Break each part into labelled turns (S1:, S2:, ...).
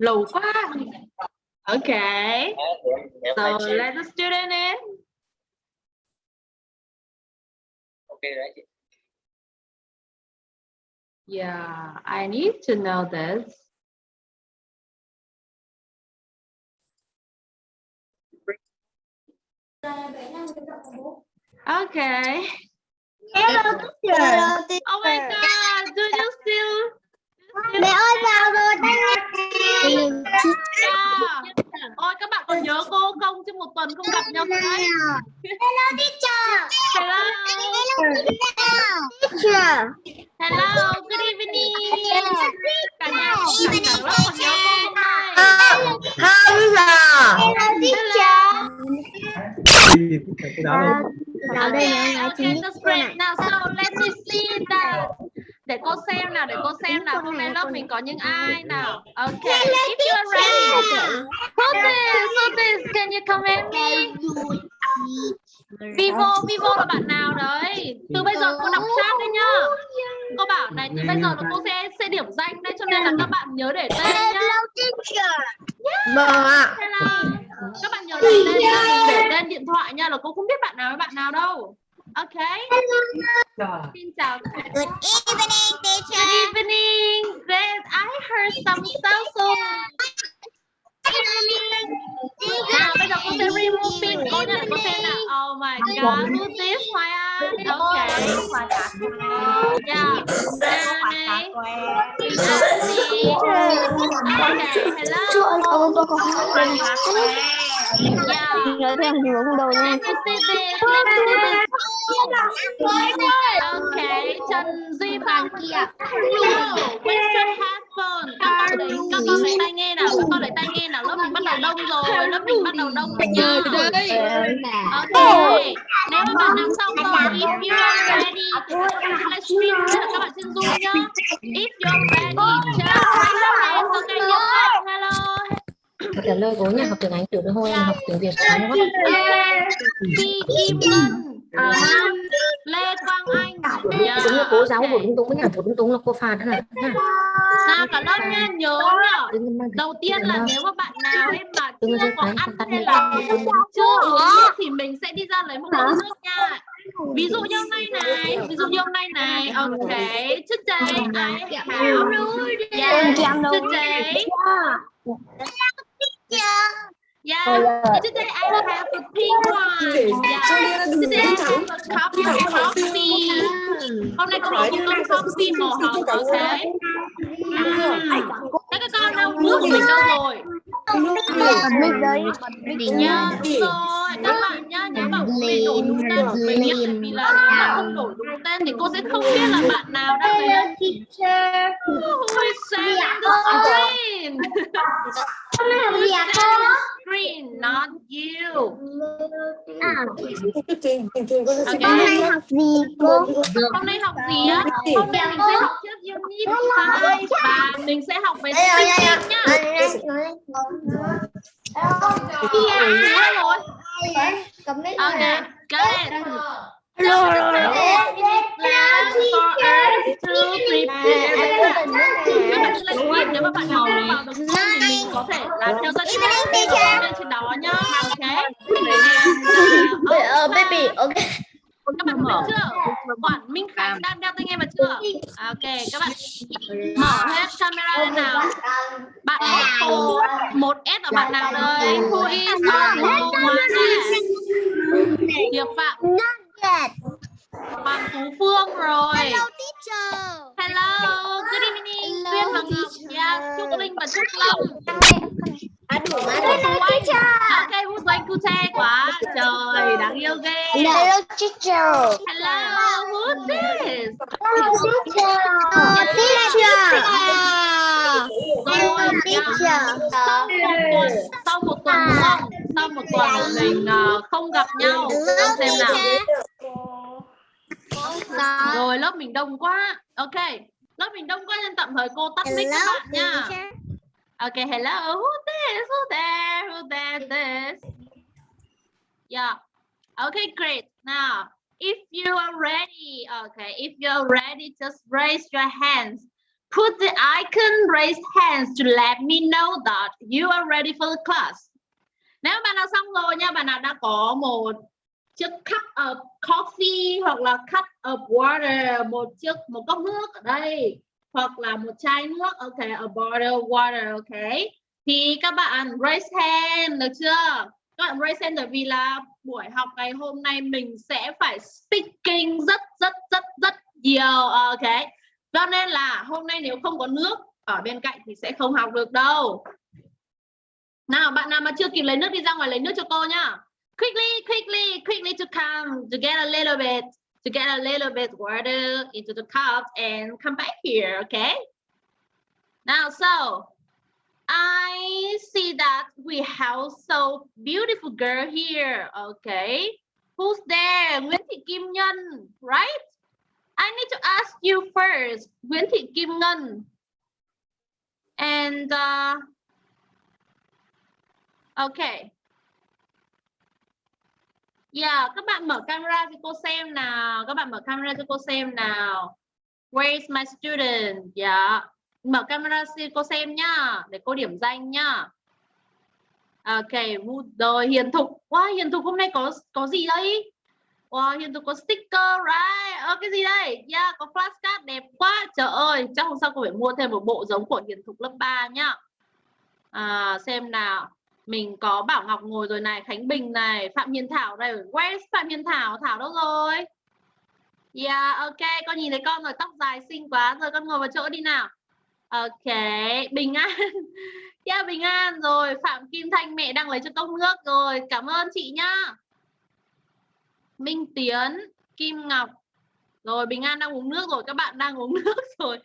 S1: lù quá. Okay so let the student in.
S2: Ok đấy chị.
S1: Yeah I need to know this. Okay
S3: Hello teacher.
S1: oh my god do you still
S3: Mẹ ơi vào rồi.
S1: Ôi các bạn còn nhớ cô không chứ một tuần không gặp nhau đấy.
S3: Hello teacher.
S1: Hello.
S3: Teacher.
S1: Hello, good evening. Cả nhà cả lớp còn nhớ cô không?
S3: Không giờ. Hello teacher.
S2: đó là
S3: Vào đây
S1: okay,
S3: chính
S1: that's great. Now, so let me see that. Để cô xem nào, để cô xem nào. Hôm nay lớp mình có những ai nào. Okay, if you are ready. Hold this. Can you come at me? Vivo, Vivo là bạn nào đấy? Từ bây giờ cô đọc chat đấy nhá. Cô bảo này, từ bây giờ là cô sẽ sẽ điểm danh đây cho nên là các bạn nhớ để tên nhá.
S3: Hello.
S1: Các bạn nhớ để tên để tên điện thoại nha là cô không biết bạn nào với bạn nào đâu. Ok. Xin chào.
S3: Good evening teacher.
S1: Good evening. Great. I heard some stuff so. Nào bây giờ cô sẽ remove pin cô để cô xem nào. Oh my god. Who's this? Hoài An. Okay. Yeah. Danny. Okay. Hello. Yeah.
S4: Nói nha.
S1: Let me see this. Let me see this. Okay, Trần Duy Bằng kia. Hello, where's your? Các con lấy, các con lấy tai nghe nào, các con lấy tai nghe nào. Lớp mình bắt đầu đông rồi, lớp mình bắt đầu đông rồi nha. Okay. Nếu mà bạn nào xong rồi, if you are ready, livestream là các bạn trên Zoom nhá. If you are ready, just raise your hand. Okay, yes, hello.
S4: Trả lời của nhà học tiếng Anh tiểu đôi hôi em học tiếng Việt sáng quá.
S1: Phi Kim Ngân, Lê Quang Anh. Dạ.
S4: Đúng là cô giáo của đúng đúng với nhà của đúng đúng là cô phạt đó là.
S1: Nào cả lớp nha, nhớ nhá. Đầu tiên là nếu mà bạn nào ấy mà chưa có ăn hay là chưa uống nước thì mình sẽ đi ra lấy một cốc nước nha. Ví dụ như hôm nay này, ví dụ như hôm nay này, okay, today I have, yeah, today, yeah, today I have a pink one, yeah, today I have a cup of coffee. Hôm nay có một cốc coffee màu hồng, okay. Các các con đâu, nước mình đâu rồi?
S3: Mình đấy.
S1: Nhớ rồi, các bạn nhá, nhớ bảo bố mẹ đổ đúng tên của mình nhé, bởi vì là nếu mà không đổ đúng tên thì cô sẽ không biết là bạn nào đang
S3: Hello
S1: lấy
S3: teacher.
S1: Who is sharing the screen? Screen, not you.
S3: À,
S1: Okay.
S3: hôm nay học gì cô?
S1: Hôm nay học gì á? Hôm nay mình sẽ học trước unit 2 và mình sẽ học về speaking nhá. Nhớ rồi. Okay, got Các bạn lên tweet nếu mà bạn nào không vào được Zoom thì mình có thể là theo dõi tweet lên trên đó nhá. Ok.
S4: Ờ baby, ok.
S1: Các bạn biết chưa? Quản Minh Khánh đang đeo tai nghe vào chưa? À, Ok, các bạn mở hết camera lên nào. Bạn có số 1S ở bạn nào đây? Who is on the one S? Diệp Phạm,
S3: Yes.
S1: Hoàng Tú Phương rồi.
S3: Hello teacher.
S1: Hello, good evening. Tuyên và Ngọc, yeah, Trúc Linh và Trúc Long.
S3: Hello teacher.
S1: Ok, who's going to take quá. Trời, đáng yêu ghê.
S3: Hello teacher.
S1: Hello, who's this?
S3: Hello teacher. Teacher.
S1: Rồi,
S3: Teacher.
S1: sau một tuần, sau một tuần mình ờ, không gặp nhau. Xem nào. Rồi, lớp mình đông quá. Ok, lớp mình đông quá nên tạm thời cô tắt mic các bạn nha. Okay, hello. Who this? Who there? Who there? This? Yeah. Okay, great. Now, if you are ready, okay, if you are ready, just raise your hands. Put the icon raise hands to let me know that you are ready for the class. Nếu bạn nào xong rồi nha, bạn nào đã có một chiếc cup of coffee hoặc là cup of water, một chiếc một cốc nước ở đây hoặc là một chai nước, ok, a bottle of water, ok. Thì các bạn raise hand được chưa? Các bạn raise hand bởi vì là buổi học ngày hôm nay mình sẽ phải speaking rất rất rất rất nhiều, ok. Cho nên là hôm nay nếu không có nước ở bên cạnh thì sẽ không học được đâu. Nào bạn nào mà chưa kịp lấy nước đi ra ngoài lấy nước cho cô nhá. Quickly, quickly, quickly to come to get a little bit, to get a little bit water into the cup and come back here, okay? Now, so I see that we have so beautiful girl here, okay? Who's there? Nguyễn Thị Kim Nhân, right? I need to ask you first, Nguyễn Thị Kim Ngân. And uh, okay. Yeah, các bạn mở camera cho cô xem nào. Các bạn mở camera cho cô xem nào. Where is my student? Yeah. Mở camera cho cô xem nhá, để cô điểm danh nhá. Ok, rồi Hiền Thục. Wow, Hiền Thục hôm nay có có gì đây? Wow, Hiền Thục có sticker, right? Ờ, cái gì đây? Yeah, có flashcard đẹp quá. Trời ơi, chắc hôm sau cô phải mua thêm một bộ giống của Hiền Thục lớp 3 nhá. À, xem nào. Mình có Bảo Ngọc ngồi rồi này, Khánh Bình này, Phạm Hiền Thảo đây. West Phạm Hiền Thảo? Thảo đâu rồi? Yeah, ok, con nhìn thấy con rồi, tóc dài xinh quá. Rồi con ngồi vào chỗ đi nào. Ok, Bình An. Yeah, Bình An rồi, Phạm Kim Thanh mẹ đang lấy cho cốc nước rồi. Cảm ơn chị nhá. Minh Tiến, Kim Ngọc. Rồi Bình An đang uống nước rồi, các bạn đang uống nước rồi.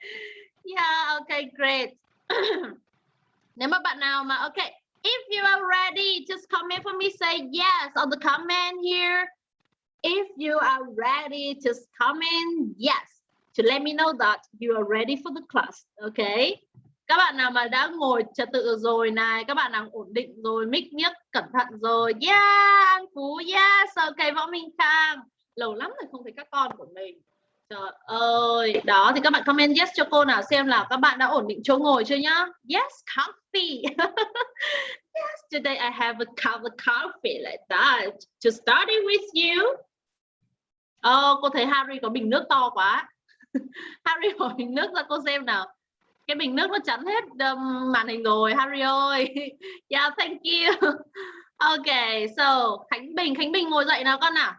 S1: Yeah, ok great. Nếu mà bạn nào mà ok, if you are ready, just comment for me say yes on the comment here. If you are ready, just comment yes to let me know that you are ready for the class. Okay? Các bạn nào mà đã ngồi trật tự rồi này, các bạn nào ổn định rồi, mic nhất, cẩn thận rồi. Yeah, An Phú, yes, ok, Võ Minh Khang. Lâu lắm rồi không thấy các con của mình. Trời ơi, đó thì các bạn comment yes cho cô nào xem là các bạn đã ổn định chỗ ngồi chưa nhá. Yes, coffee. yes, today I have a cup of coffee like that to study with you. Oh, cô thấy Harry có bình nước to quá. Harry hỏi bình nước ra cô xem nào cái bình nước nó chắn hết um, màn hình rồi Harry ơi yeah thank you ok so Khánh Bình Khánh Bình ngồi dậy nào con nào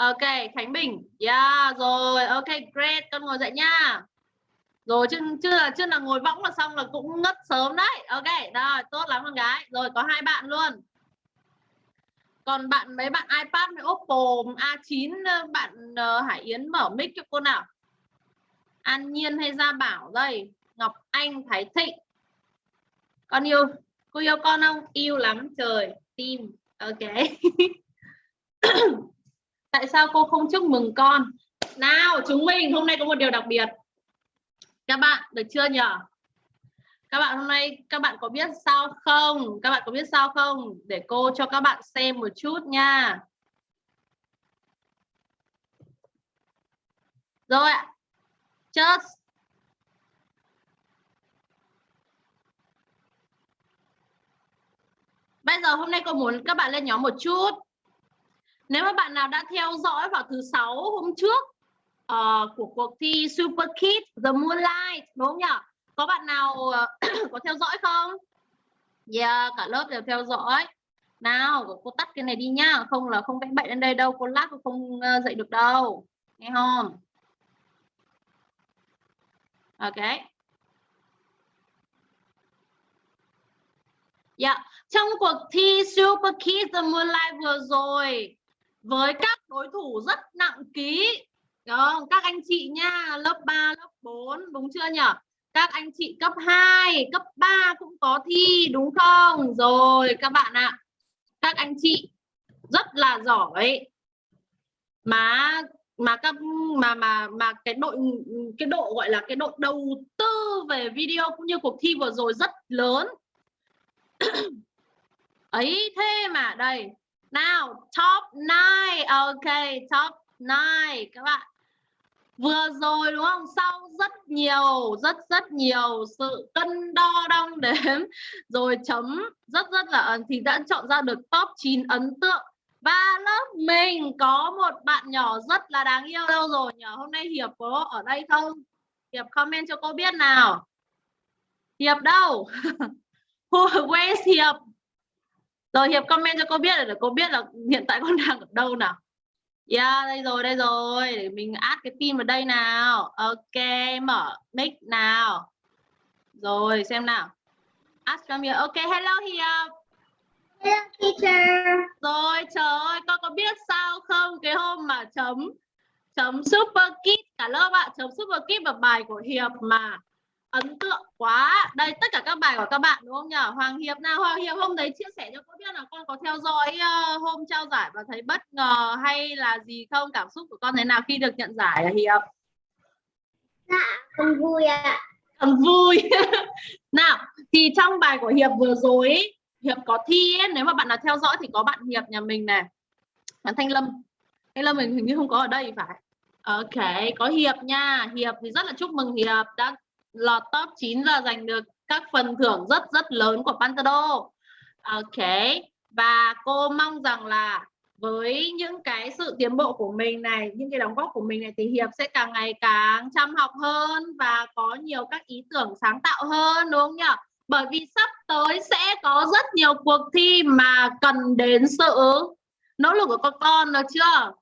S1: ok Khánh Bình. Yeah rồi. Ok great. Con ngồi dậy nha. Rồi chứ chưa là chưa là ngồi võng là xong là cũng ngất sớm đấy. Ok rồi tốt lắm con gái. Rồi có hai bạn luôn. Còn bạn mấy bạn iPad với Oppo A9 ờ, bạn uh, Hải Yến mở mic cho cô nào? An Nhiên hay Gia Bảo đây? Ngọc Anh Thái Thịnh. Con yêu cô yêu con không? Yêu lắm trời. Tim ok. tại sao cô không chúc mừng con? Nào, chúng mình, hôm nay có một điều đặc biệt. Các bạn, được chưa nhở? Các bạn, hôm nay các bạn có biết sao không? Các bạn có biết sao không? Để cô cho các bạn xem một chút nha. Rồi ạ. Just Bây giờ hôm nay cô muốn các bạn lên nhóm một chút. Nếu mà bạn nào đã theo dõi vào thứ sáu hôm trước uh, của cuộc thi Super Kids The Moonlight đúng không nhỉ? Có bạn nào uh, có theo dõi không? Yeah, cả lớp đều theo dõi. Nào, cô tắt cái này đi nhá, không là không vẽ bậy lên đây đâu, cô lát cô không uh, dậy được đâu. Nghe không? Ok. Dạ, yeah. trong cuộc thi Super Kids The Moonlight vừa rồi với các đối thủ rất nặng ký. Không? các anh chị nha, lớp 3 lớp 4 đúng chưa nhỉ các anh chị cấp 2 cấp 3 cũng có thi, đúng không? Rồi, các bạn ạ. Các anh chị rất là giỏi. Mà mà các, mà mà mà cái đội, cái độ gọi là cái độ đầu tư về video cũng như cuộc thi vừa rồi rất lớn. Ấy thế mà, đây nào top 9 ok, top 9 các bạn. Vừa rồi, đúng không? Sau rất nhiều, rất rất nhiều sự cân đo đong đếm. Rồi chấm, rất rất là thì đã chọn ra được top 9 ấn tượng. Và lớp mình có một bạn nhỏ rất là đáng yêu đâu rồi nhờ hôm nay hiệp có ở đây không? Hiệp comment cho cô biết nào. Hiệp đâu? Where's hiệp? Rồi hiệp comment cho cô biết để cô biết là hiện tại con đang ở đâu nào Yeah, đây rồi, đây rồi. Để mình add cái pin vào đây nào. Ok, mở mic nào. Rồi, xem nào. Add from here. Ok, hello Hiệp.
S3: Hello teacher.
S1: Rồi, trời ơi, con có biết sao không? Cái hôm mà chấm chấm Super Kid cả lớp ạ, chấm Super Kid vào bài của Hiệp mà ấn tượng quá. Đây tất cả các bài của các bạn đúng không nhỉ? Hoàng Hiệp nào? Hoàng Hiệp hôm đấy chia sẻ cho cô biết là con có theo dõi uh, hôm trao giải và thấy bất ngờ hay là gì không? Cảm xúc của con thế nào khi được nhận giải là Hiệp?
S3: Dạ con vui ạ. À.
S1: con vui. Nào thì trong bài của Hiệp vừa rồi Hiệp có thi ấy, nếu mà bạn nào theo dõi thì có bạn Hiệp nhà mình này. Bạn Thanh Lâm. Thanh Lâm mình hình như không có ở đây phải. Ok, có Hiệp nha. Hiệp thì rất là chúc mừng Hiệp đã lọt top 9 và giành được các phần thưởng rất rất lớn của Pantado. Ok. Và cô mong rằng là với những cái sự tiến bộ của mình này, những cái đóng góp của mình này thì Hiệp sẽ càng ngày càng chăm học hơn và có nhiều các ý tưởng sáng tạo hơn đúng không nhỉ? Bởi vì sắp tới sẽ có rất nhiều cuộc thi mà cần đến sự nỗ lực của các con được chưa?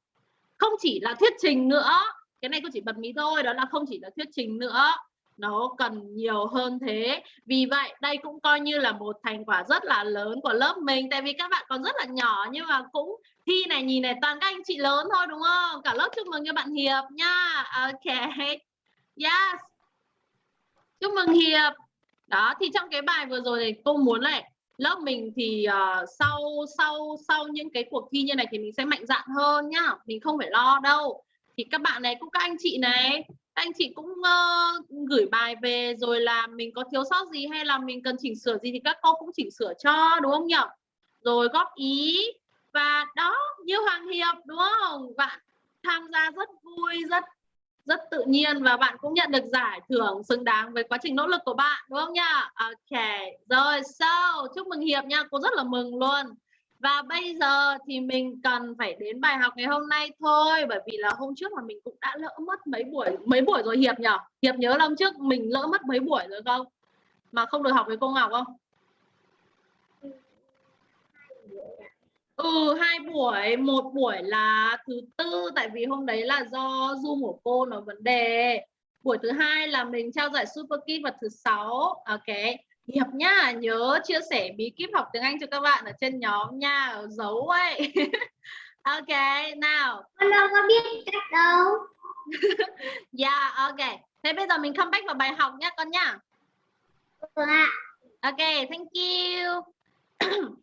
S1: Không chỉ là thuyết trình nữa, cái này cô chỉ bật mí thôi, đó là không chỉ là thuyết trình nữa nó cần nhiều hơn thế. Vì vậy đây cũng coi như là một thành quả rất là lớn của lớp mình. Tại vì các bạn còn rất là nhỏ nhưng mà cũng thi này nhìn này toàn các anh chị lớn thôi đúng không? Cả lớp chúc mừng cho bạn Hiệp nha. Ok. Yes. Chúc mừng Hiệp. Đó thì trong cái bài vừa rồi thì cô muốn này lớp mình thì uh, sau sau sau những cái cuộc thi như này thì mình sẽ mạnh dạn hơn nhá. Mình không phải lo đâu. Thì các bạn này cũng các anh chị này anh chị cũng uh, gửi bài về rồi là mình có thiếu sót gì hay là mình cần chỉnh sửa gì thì các cô cũng chỉnh sửa cho đúng không nhỉ? Rồi góp ý. Và đó như Hoàng Hiệp đúng không? Bạn tham gia rất vui rất rất tự nhiên và bạn cũng nhận được giải thưởng xứng đáng với quá trình nỗ lực của bạn đúng không nhá Ok rồi so chúc mừng Hiệp nha. Cô rất là mừng luôn và bây giờ thì mình cần phải đến bài học ngày hôm nay thôi bởi vì là hôm trước mà mình cũng đã lỡ mất mấy buổi mấy buổi rồi Hiệp nhở Hiệp nhớ lắm trước mình lỡ mất mấy buổi rồi không? Mà không được học với cô Ngọc không? Ừ hai buổi, một buổi là thứ tư tại vì hôm đấy là do Zoom của cô nó vấn đề. Buổi thứ hai là mình trao giải Super Kid vào thứ sáu. Ok. Hiệp nhá, nhớ chia sẻ bí kíp học tiếng Anh cho các bạn ở trên nhóm nha, giấu ấy. ok, nào.
S3: Con đâu có biết cách đâu.
S1: yeah, ok. Thế bây giờ mình come back vào bài học nhá con nhá.
S3: Ừ ạ.
S1: Ok, thank you.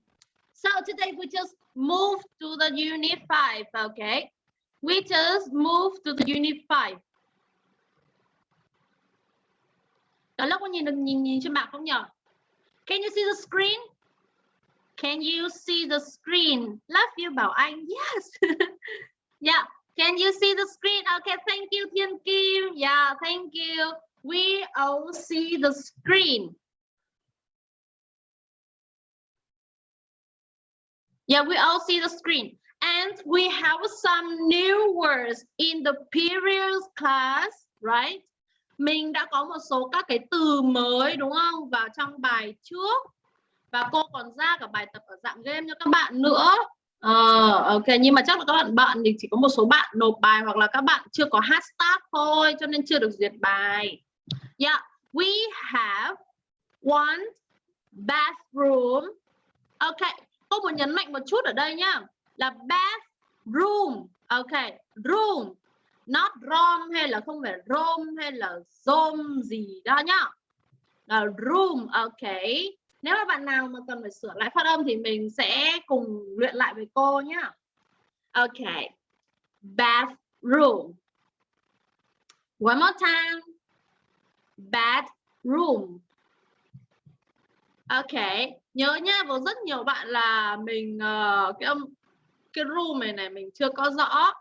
S1: so today we just move to the unit 5, okay? We just move to the unit 5. Cả lớp có nhìn được nhìn nhìn trên bảng không nhỉ? Can you see the screen? Can you see the screen? Love you Bảo Anh. Yes. yeah. Can you see the screen? Okay, thank you Thiên Kim. Yeah, thank you. We all see the screen. Yeah, we all see the screen. And we have some new words in the previous class, right? Mình đã có một số các cái từ mới đúng không? Vào trong bài trước. Và cô còn ra cả bài tập ở dạng game cho các bạn nữa. Ờ, ok nhưng mà chắc là các bạn bạn thì chỉ có một số bạn nộp bài hoặc là các bạn chưa có hashtag thôi cho nên chưa được duyệt bài. Yeah we have one bathroom. Ok cô muốn nhấn mạnh một chút ở đây nhá là bathroom. Ok room not rom hay là không phải rom hay là zom gì đó nhá. Là room ok. Nếu mà bạn nào mà cần phải sửa lại phát âm thì mình sẽ cùng luyện lại với cô nhá. Ok. Bathroom. One more time. Bathroom. Ok. Nhớ nha có rất nhiều bạn là mình uh, cái âm cái room này này mình chưa có rõ.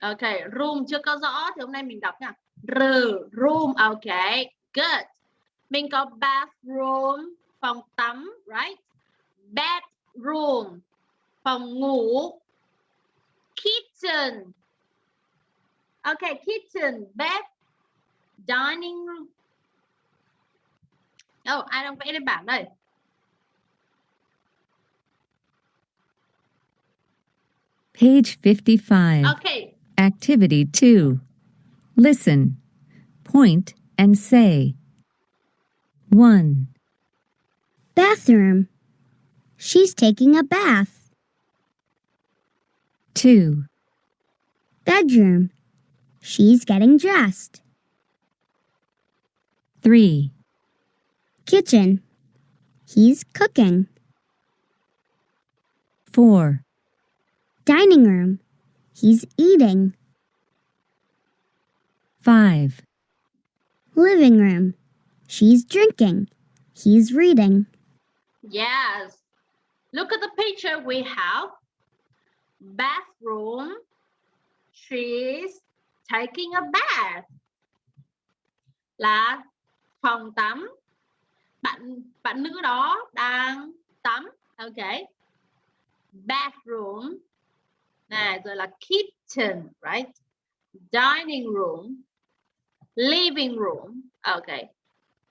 S1: Ok, room chưa có rõ thì hôm nay mình đọc nha. R, room, ok, good. Mình có bathroom, phòng tắm, right? Bedroom, phòng ngủ. Kitchen, ok, kitchen, bed, dining room. Oh, ai đang vẽ lên bảng đây?
S5: Page 55.
S1: Ok,
S5: Activity 2. Listen, point, and say. 1,
S3: Bathroom. She's taking a bath.
S5: 2,
S3: Bedroom. She's getting dressed.
S5: 3,
S3: Kitchen. He's cooking.
S5: 4,
S3: Dining room. He's eating.
S5: 5,
S3: Living room. She's drinking. He's reading.
S1: yes. Look at the picture we have. Bathroom. She's taking a bath. Là phòng tắm. Bạn bạn nữ đó đang tắm. Ok. Bathroom. Này rồi là kitchen, right? Dining room. Living room. Ok.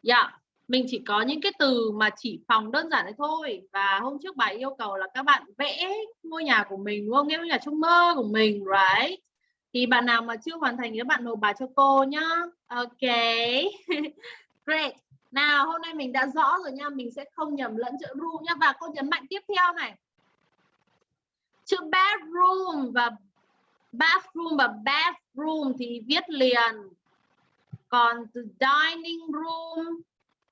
S1: Yeah. Mình chỉ có những cái từ mà chỉ phòng đơn giản đấy thôi và hôm trước bài yêu cầu là các bạn vẽ ngôi nhà của mình đúng không? Ngôi nhà trong mơ của mình, right? Thì bạn nào mà chưa hoàn thành thì các bạn nộp bài cho cô nhá. Ok. Great. Nào hôm nay mình đã rõ rồi nha, mình sẽ không nhầm lẫn chữ ru nhá và cô nhấn mạnh tiếp theo này. Chữ bedroom và bathroom và bathroom thì viết liền. Còn từ dining room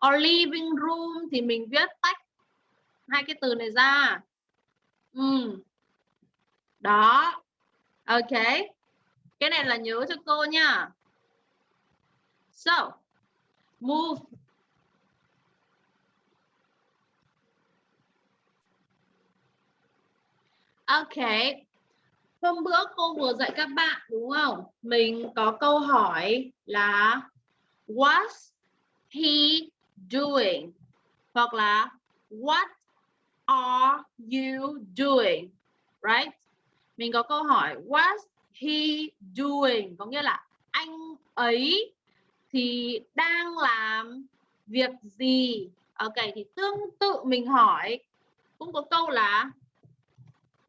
S1: or living room thì mình viết tách hai cái từ này ra. Ừ. Đó. Ok. Cái này là nhớ cho cô nha. So, move Ok. Hôm bữa cô vừa dạy các bạn đúng không? Mình có câu hỏi là What's he doing? Hoặc là What are you doing? Right? Mình có câu hỏi What's he doing? Có nghĩa là anh ấy thì đang làm việc gì? Ok, thì tương tự mình hỏi cũng có câu là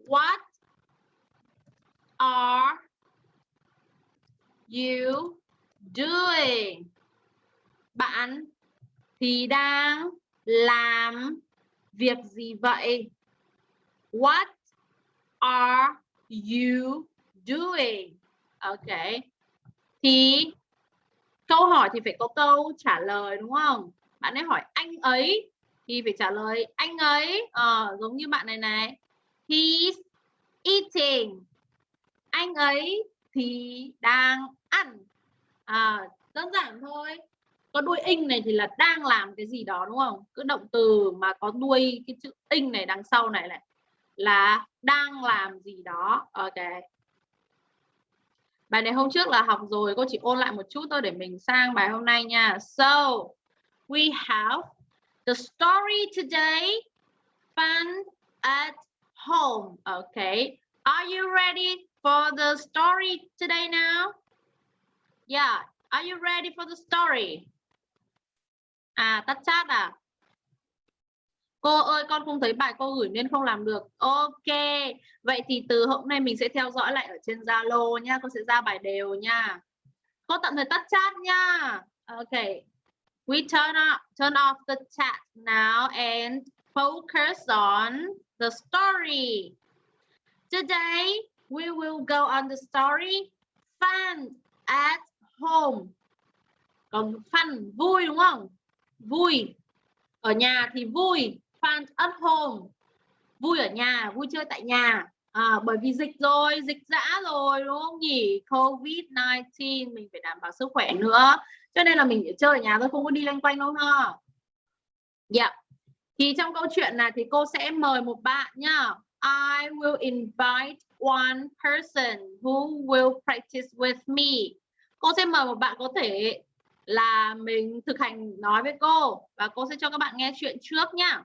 S1: What are you doing? Bạn thì đang làm việc gì vậy? What are you doing? Ok. Thì câu hỏi thì phải có câu trả lời đúng không? Bạn ấy hỏi anh ấy thì phải trả lời anh ấy ờ, giống như bạn này này. He's eating. Anh ấy thì đang ăn. À, đơn giản thôi. Có đuôi ing này thì là đang làm cái gì đó đúng không? Cứ động từ mà có đuôi cái chữ ing này đằng sau này này là đang làm gì đó. Ok. Bài này hôm trước là học rồi, cô chỉ ôn lại một chút thôi để mình sang bài hôm nay nha. So, we have the story today, fun at home. Okay. Are you ready for the story today now? Yeah. Are you ready for the story? À, tắt chat à? Cô ơi, con không thấy bài cô gửi nên không làm được. Ok. Vậy thì từ hôm nay mình sẽ theo dõi lại ở trên Zalo nha. Cô sẽ ra bài đều nha. Cô tạm thời tắt chat nha. Ok. We turn off, turn off the chat now and focus on the story. Today, we will go on the story fun at home. Còn fun, vui đúng không? Vui. Ở nhà thì vui. Fun at home. Vui ở nhà, vui chơi tại nhà. À, bởi vì dịch rồi, dịch dã rồi đúng không nhỉ? Covid-19 mình phải đảm bảo sức khỏe nữa. Cho nên là mình phải chơi ở nhà thôi, không có đi loanh quanh đâu ha. Dạ. Yeah. Thì trong câu chuyện này thì cô sẽ mời một bạn nhá. I will invite one person who will practice with me. Cô sẽ mời một bạn có thể là mình thực hành nói với cô và cô sẽ cho các bạn nghe chuyện trước nha.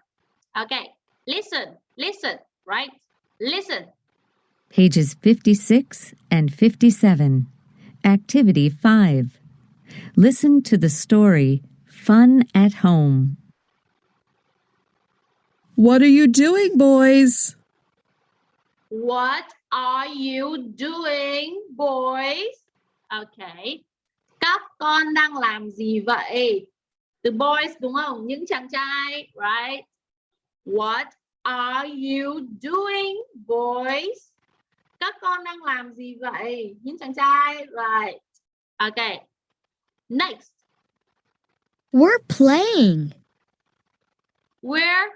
S1: ok listen, listen, right? Listen.
S5: Pages 56 and 57. Activity 5. Listen to the story Fun at Home.
S6: What are you doing, boys?
S1: What are you doing, boys? Okay. Các con đang làm gì vậy? The boys đúng không? Những chàng trai, right? What are you doing, boys? Các con đang làm gì vậy? Những chàng trai, right? Okay. Next,
S3: We're playing.
S1: we're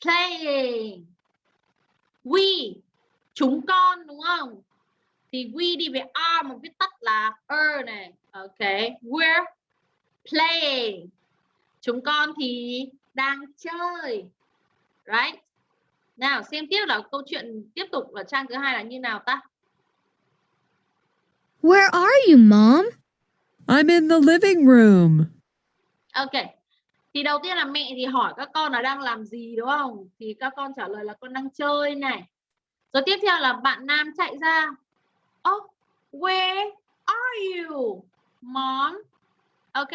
S1: playing. We, chúng con đúng không? Thì we đi với are mà viết tắt là er này. Okay, we're playing. Chúng con thì đang chơi. Right? Nào xem tiếp là câu chuyện tiếp tục ở trang thứ hai là như nào ta?
S3: Where are you, Mom?
S6: I'm in the living room.
S1: Ok. Thì đầu tiên là mẹ thì hỏi các con là đang làm gì đúng không? Thì các con trả lời là con đang chơi này. Rồi tiếp theo là bạn nam chạy ra. Oh, where are you, mom? Ok.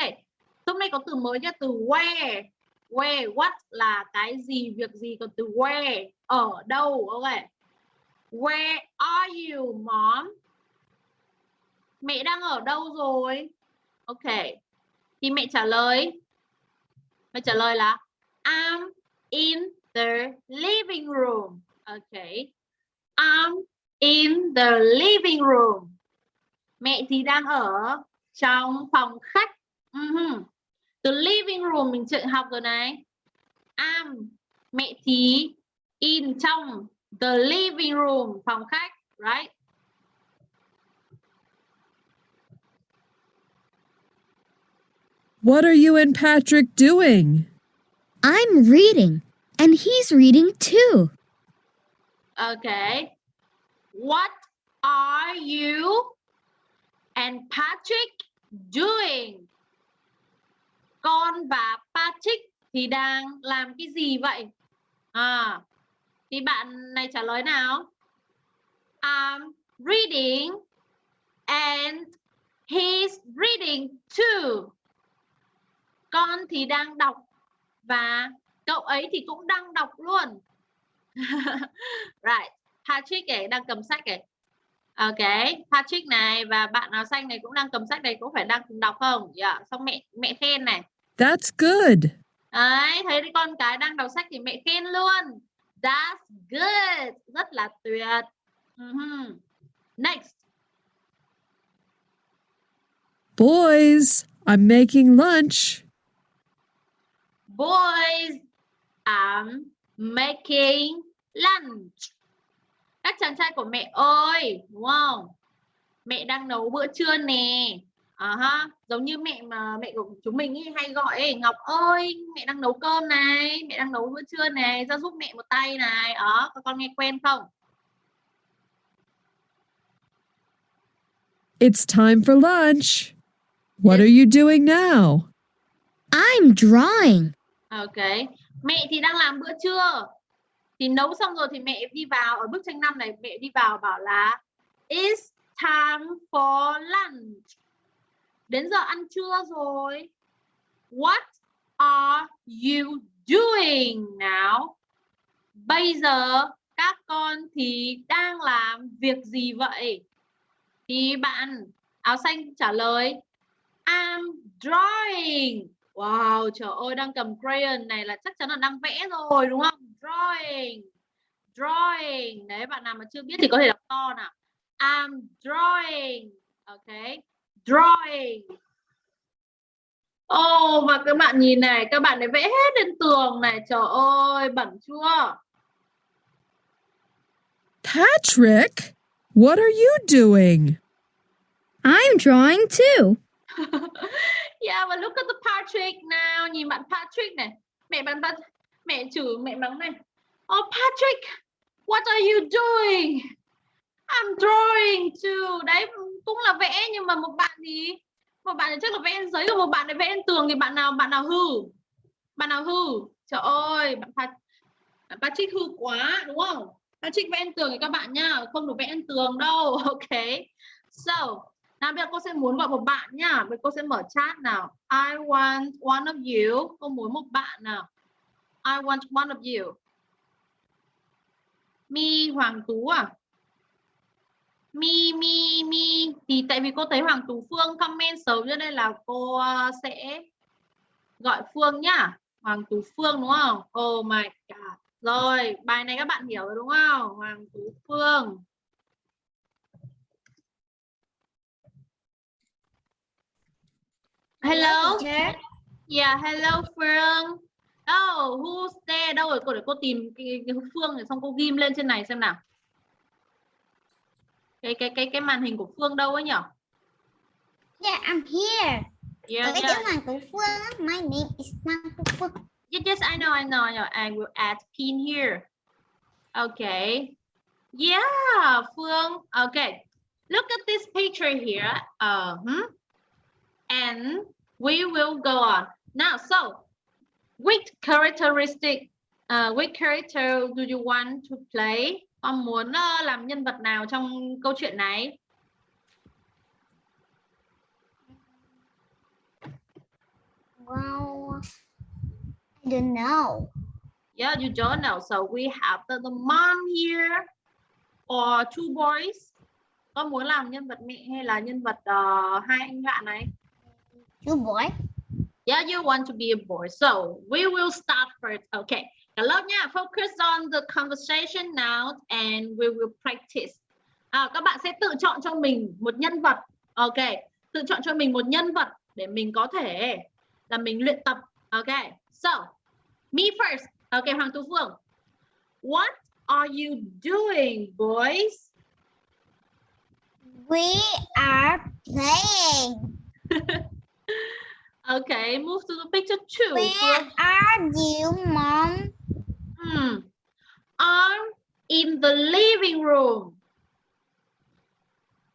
S1: Hôm nay có từ mới nha, từ where. Where, what là cái gì, việc gì, còn từ where, ở đâu, ok. Where are you, mom? Mẹ đang ở đâu rồi? Ok. Thì mẹ trả lời Mẹ trả lời là I'm in the living room. Okay. I'm in the living room. Mẹ thì đang ở trong phòng khách. Uh-huh. The living room mình chưa học rồi này. I'm mẹ thì in trong the living room phòng khách, right?
S6: What are you and Patrick doing?
S3: I'm reading, and he's reading too.
S1: Okay. What are you and Patrick doing? Con và Patrick thì đang làm cái gì vậy? À, thì bạn này trả lời nào? I'm reading and he's reading too. Con thì đang đọc và cậu ấy thì cũng đang đọc luôn. right. Patrick ấy đang cầm sách ấy. Ok, Patrick này và bạn áo xanh này cũng đang cầm sách này cũng phải đang đọc không? Dạ, yeah. xong mẹ mẹ khen này.
S6: That's good.
S1: Đấy, thấy con cái đang đọc sách thì mẹ khen luôn. That's good. Rất là tuyệt. Uh -huh. Next.
S6: Boys, I'm making lunch.
S1: Boys, I'm making lunch. Các chàng trai của mẹ ơi, đúng không? Mẹ đang nấu bữa trưa nè. À ha, giống như mẹ mà mẹ của chúng mình ý, hay gọi ấy, Ngọc ơi, mẹ đang nấu cơm này, mẹ đang nấu bữa trưa này, ra giúp mẹ một tay này. Đó, các con nghe quen không?
S6: It's time for lunch. What are you doing now?
S3: I'm drawing.
S1: Ok, mẹ thì đang làm bữa trưa. Thì nấu xong rồi thì mẹ đi vào ở bức tranh 5 này mẹ đi vào bảo là It's time for lunch. Đến giờ ăn trưa rồi. What are you doing now? Bây giờ các con thì đang làm việc gì vậy? Thì bạn áo xanh trả lời I'm drawing. Wow, trời ơi đang cầm crayon này là chắc chắn là đang vẽ rồi đúng không? Drawing. Drawing. Đấy bạn nào mà chưa biết thì có thể đọc to nào. I'm drawing. Ok. Drawing. Ồ oh, và các bạn nhìn này, các bạn này vẽ hết lên tường này. Trời ơi, bẩn chưa?
S6: Patrick, what are you doing?
S3: I'm drawing too.
S1: yeah, but look at the Patrick now. Nhìn bạn Patrick này. Mẹ bạn bắt, mẹ chửi mẹ mắng này. Oh Patrick, What are you doing? I'm drawing too. Đấy cũng là vẽ nhưng mà một bạn thì một bạn thì chắc là vẽ lên giấy rồi một bạn lại vẽ lên tường thì bạn nào bạn nào hư? Bạn nào hư? Trời ơi, bạn Pat Patrick hư quá đúng không? Patrick vẽ lên tường thì các bạn nhá, không được vẽ lên tường đâu. Ok. So, nào bây giờ cô sẽ muốn gọi một bạn nhá. Bây giờ cô sẽ mở chat nào. I want one of you. Cô muốn một bạn nào. I want one of you. Mi Hoàng Tú à? Mi Mi Mi thì tại vì cô thấy Hoàng Tú Phương comment xấu cho nên là cô ờ, sẽ gọi Phương nhá. Hoàng Tú Phương đúng không? Oh my god. Rồi, bài này các bạn hiểu rồi đúng không? Hoàng Tú Phương. Hello. Yeah, hello Phương. Oh, who's there? Đâu rồi? Cô để cô tìm cái, cái Phương rồi xong cô ghim lên trên này xem nào. Cái cái cái cái màn hình của Phương đâu ấy nhỉ?
S7: Yeah, I'm here.
S1: Yeah,
S7: Ở cái
S1: yeah.
S7: Hoàng Tú Phương My name is Phương.
S1: Yes, yes, I know, I know, I know. I will add pin here. Okay. Yeah, Phương. Okay. Look at this picture here. Uh -huh. And we will go on. Now, so which characteristic, uh, which character do you want to play? Con muốn uh, làm nhân vật nào trong câu chuyện này?
S7: Wow. I don't know.
S1: Yeah, you don't know. So we have the, the mom here or two boys. Con muốn làm nhân vật mẹ hay là nhân vật ờ, hai anh bạn này?
S7: Chú boy.
S1: Yeah, you want to be a boy. So we will start first. Okay. Lớp nha. Focus on the conversation now and we will practice. À, các bạn sẽ tự chọn cho mình một nhân vật. Ok. Tự chọn cho mình một nhân vật để mình có thể là mình luyện tập. Ok. So, me first. Ok, Hoàng Tú Phương. What are you doing, boys?
S7: We are playing.
S1: Okay, move to the picture two.
S7: Where are you, mom?
S1: Hmm. I'm in the living room.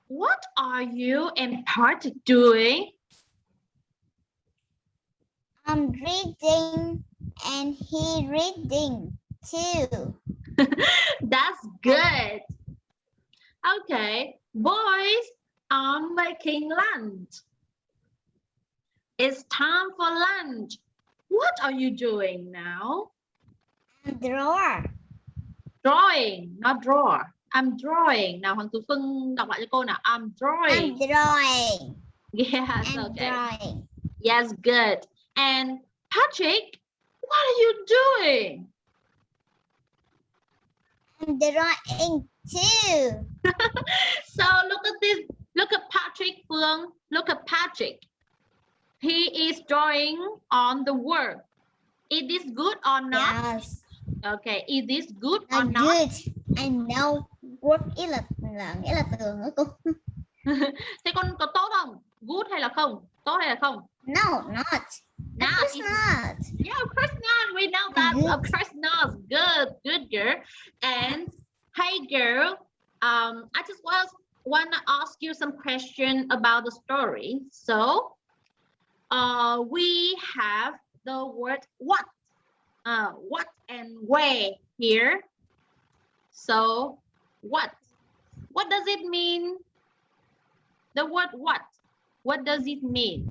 S1: What are you and Patrick doing?
S7: I'm reading and he reading too.
S1: That's good. Okay, boys, I'm making lunch. It's time for lunch. What are you doing now?
S7: I'm drawer.
S1: Drawing, not drawer. I'm drawing. Nào Hoàng Tú Phương đọc lại cho cô nào. I'm drawing.
S7: I'm drawing.
S1: Yes,
S7: I'm
S1: okay.
S7: drawing.
S1: Yes, good. And Patrick, what are you doing?
S7: I'm drawing too.
S1: So look at this. Look at Patrick, Phương. Look at Patrick. He is drawing on the word. Is this good or not?
S7: Yes.
S1: Okay, is this good or
S7: I'm
S1: not?
S7: good. I know what ý là là nghĩa là tường đó cô.
S1: Thế con có tốt không? Good hay là không? Tốt hay là không?
S7: No, not.
S1: Not.
S7: Of course not.
S1: Yeah, of course not. We know that.
S7: Good.
S1: Of course not. Good, good girl. And hey, girl. Um, I just was want to ask you some question about the story. So, uh, we have the word what, uh, what and where here. So, what? What does it mean? The word what? What does it mean?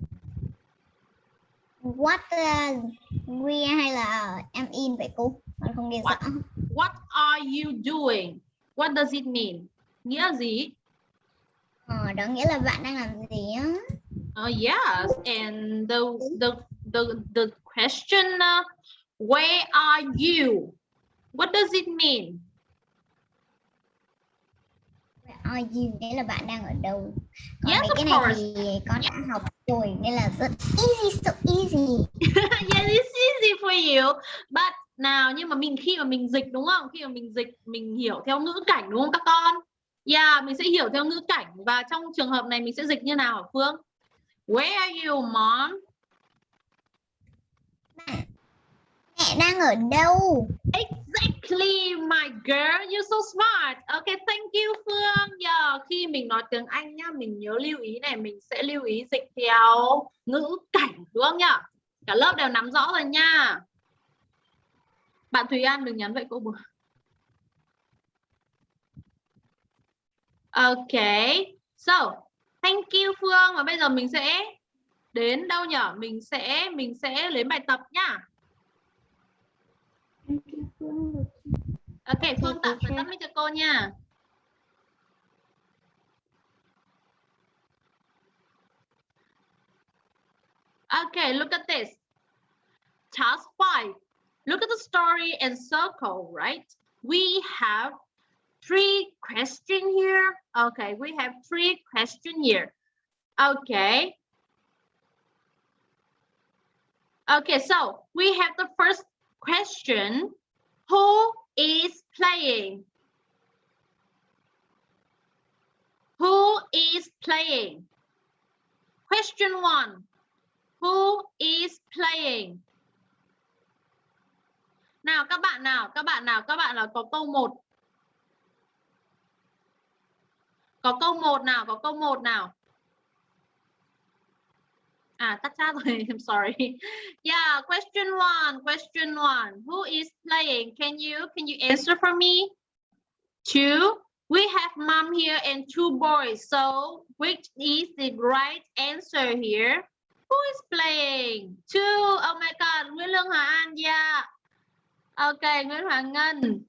S7: What là we hay là em in vậy cô? Con không nghe
S1: What?
S7: rõ.
S1: What are you doing? What does it mean? Nghĩa gì?
S7: Ờ, đó nghĩa là bạn đang làm gì á?
S1: Oh yes, and the the the the question uh, where are you? What does it mean?
S7: Where are you? Nghĩa là bạn đang ở đâu? Còn
S1: Yes,
S7: cái này
S1: course.
S7: thì con đã học rồi nên là rất easy, so easy.
S1: yes, it's easy for you. But nào nhưng mà mình khi mà mình dịch đúng không? Khi mà mình dịch mình hiểu theo ngữ cảnh đúng không các con? Yeah, mình sẽ hiểu theo ngữ cảnh và trong trường hợp này mình sẽ dịch như nào hả Phương? Where are you, mom?
S7: Mẹ đang ở đâu?
S1: Exactly, my girl, you're so smart. Okay, thank you Phương. Giờ khi mình nói tiếng Anh nhá, mình nhớ lưu ý này, mình sẽ lưu ý dịch theo ngữ cảnh đúng không nhá? Cả lớp đều nắm rõ rồi nha. Bạn Thùy An đừng nhắn vậy cô bữa. Okay. So, thank you Phương và bây giờ mình sẽ đến đâu nhỉ? Mình sẽ mình sẽ lấy bài tập nhá. Ok, Phương tạm phải tắt mic cho cô nha. Okay, look at this. Task 5. Look at the story and circle, right? We have three question here. Okay, we have three question here. Okay. Okay, so we have the first question. Who is playing? Who is playing? Question one. Who is playing? Nào các bạn nào, các bạn nào, các bạn là có câu 1. Có câu 1 nào, có câu 1 nào. À, tắt chat rồi, I'm sorry. Yeah, question one, question one. Who is playing? Can you, can you answer for me? Two. We have mom here and two boys. So, which is the right answer here? Who is playing? Two. Oh my God. Nguyễn Lương Hà An. Yeah. Ok, Nguyễn Hoàng Ngân.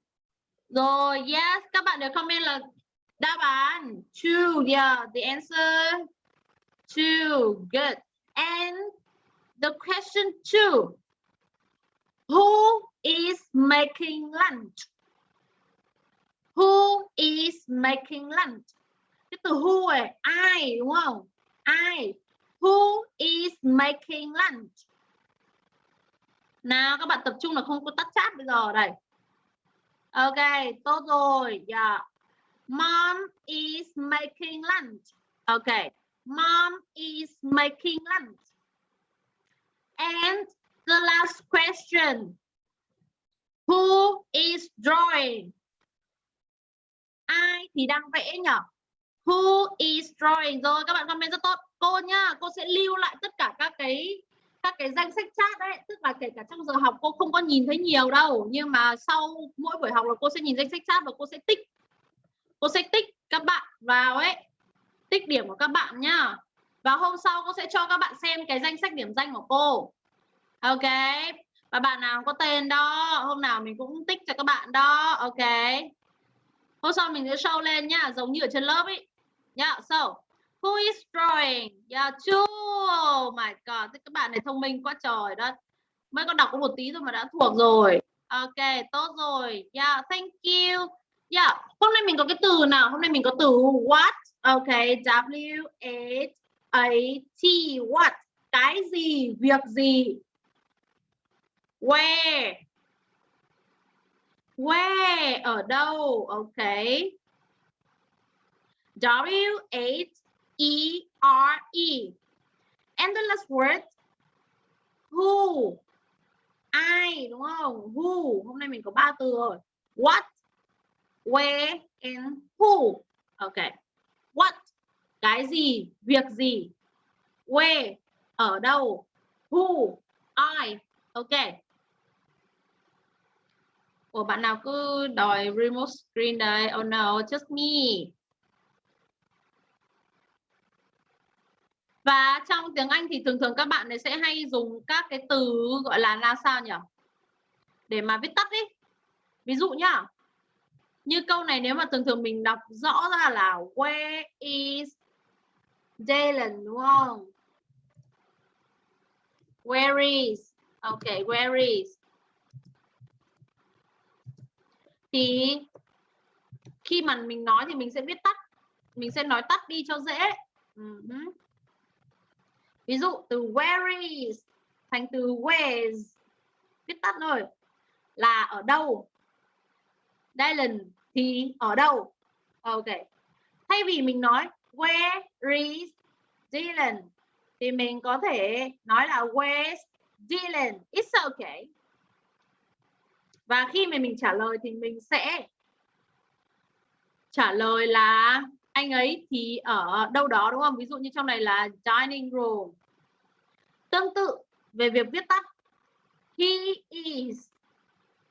S1: Rồi, yes. Các bạn đều comment là đáp án. Two. Yeah, the answer. Two. Good. And the question two. Who is making lunch? Who is making lunch? Cái từ who này, ai đúng không? Ai? Who is making lunch? Nào các bạn tập trung là không có tắt chat bây giờ đây. Ok, tốt rồi. Yeah. Mom is making lunch. Okay. Mom is making lunch. And the last question. Who is drawing? Ai thì đang vẽ nhỉ? Who is drawing? Rồi các bạn comment rất tốt. Cô nhá, cô sẽ lưu lại tất cả các cái các cái danh sách chat đấy, tức là kể cả trong giờ học cô không có nhìn thấy nhiều đâu, nhưng mà sau mỗi buổi học là cô sẽ nhìn danh sách chat và cô sẽ tích. Sẽ tích các bạn vào ấy, tích điểm của các bạn nhá. Và hôm sau cô sẽ cho các bạn xem cái danh sách điểm danh của cô. Ok. Và bạn nào có tên đó, hôm nào mình cũng tích cho các bạn đó. Ok. Hôm sau mình sẽ show lên nhá, giống như ở trên lớp ấy. Yeah, so who is drawing? Yeah, two. Oh my god, các bạn này thông minh quá trời đó. Mới có đọc có một tí thôi mà đã thuộc rồi. Ok, tốt rồi. Yeah, thank you. Yeah, hôm nay mình có cái từ nào? Hôm nay mình có từ what? okay W H A T what? Cái gì, việc gì? Where? Where? Ở đâu? Ok. W H E R E. And the last word who. Ai đúng không? Who. Hôm nay mình có ba từ rồi. What, where and who. Ok. What? Cái gì? Việc gì? Where? Ở đâu? Who? Ai? Ok. Ủa bạn nào cứ đòi remote screen đấy, Oh no, just me. Và trong tiếng Anh thì thường thường các bạn ấy sẽ hay dùng các cái từ gọi là là sao nhỉ? Để mà viết tắt đi. Ví dụ nhá. Như câu này nếu mà thường thường mình đọc rõ ra là where is Dylan đúng không? Where is? ok, where is? Thì khi mà mình nói thì mình sẽ viết tắt. Mình sẽ nói tắt đi cho dễ. Uh -huh. Ví dụ từ where is thành từ where's viết tắt thôi là ở đâu Dylan thì ở đâu ok thay vì mình nói, where is Dylan thì mình có thể nói là, where's Dylan it's okay và khi mà mình trả lời thì mình sẽ trả lời là anh ấy thì ở đâu đó, đúng không? Ví dụ như trong này là dining room. Tương tự về việc viết tắt, he is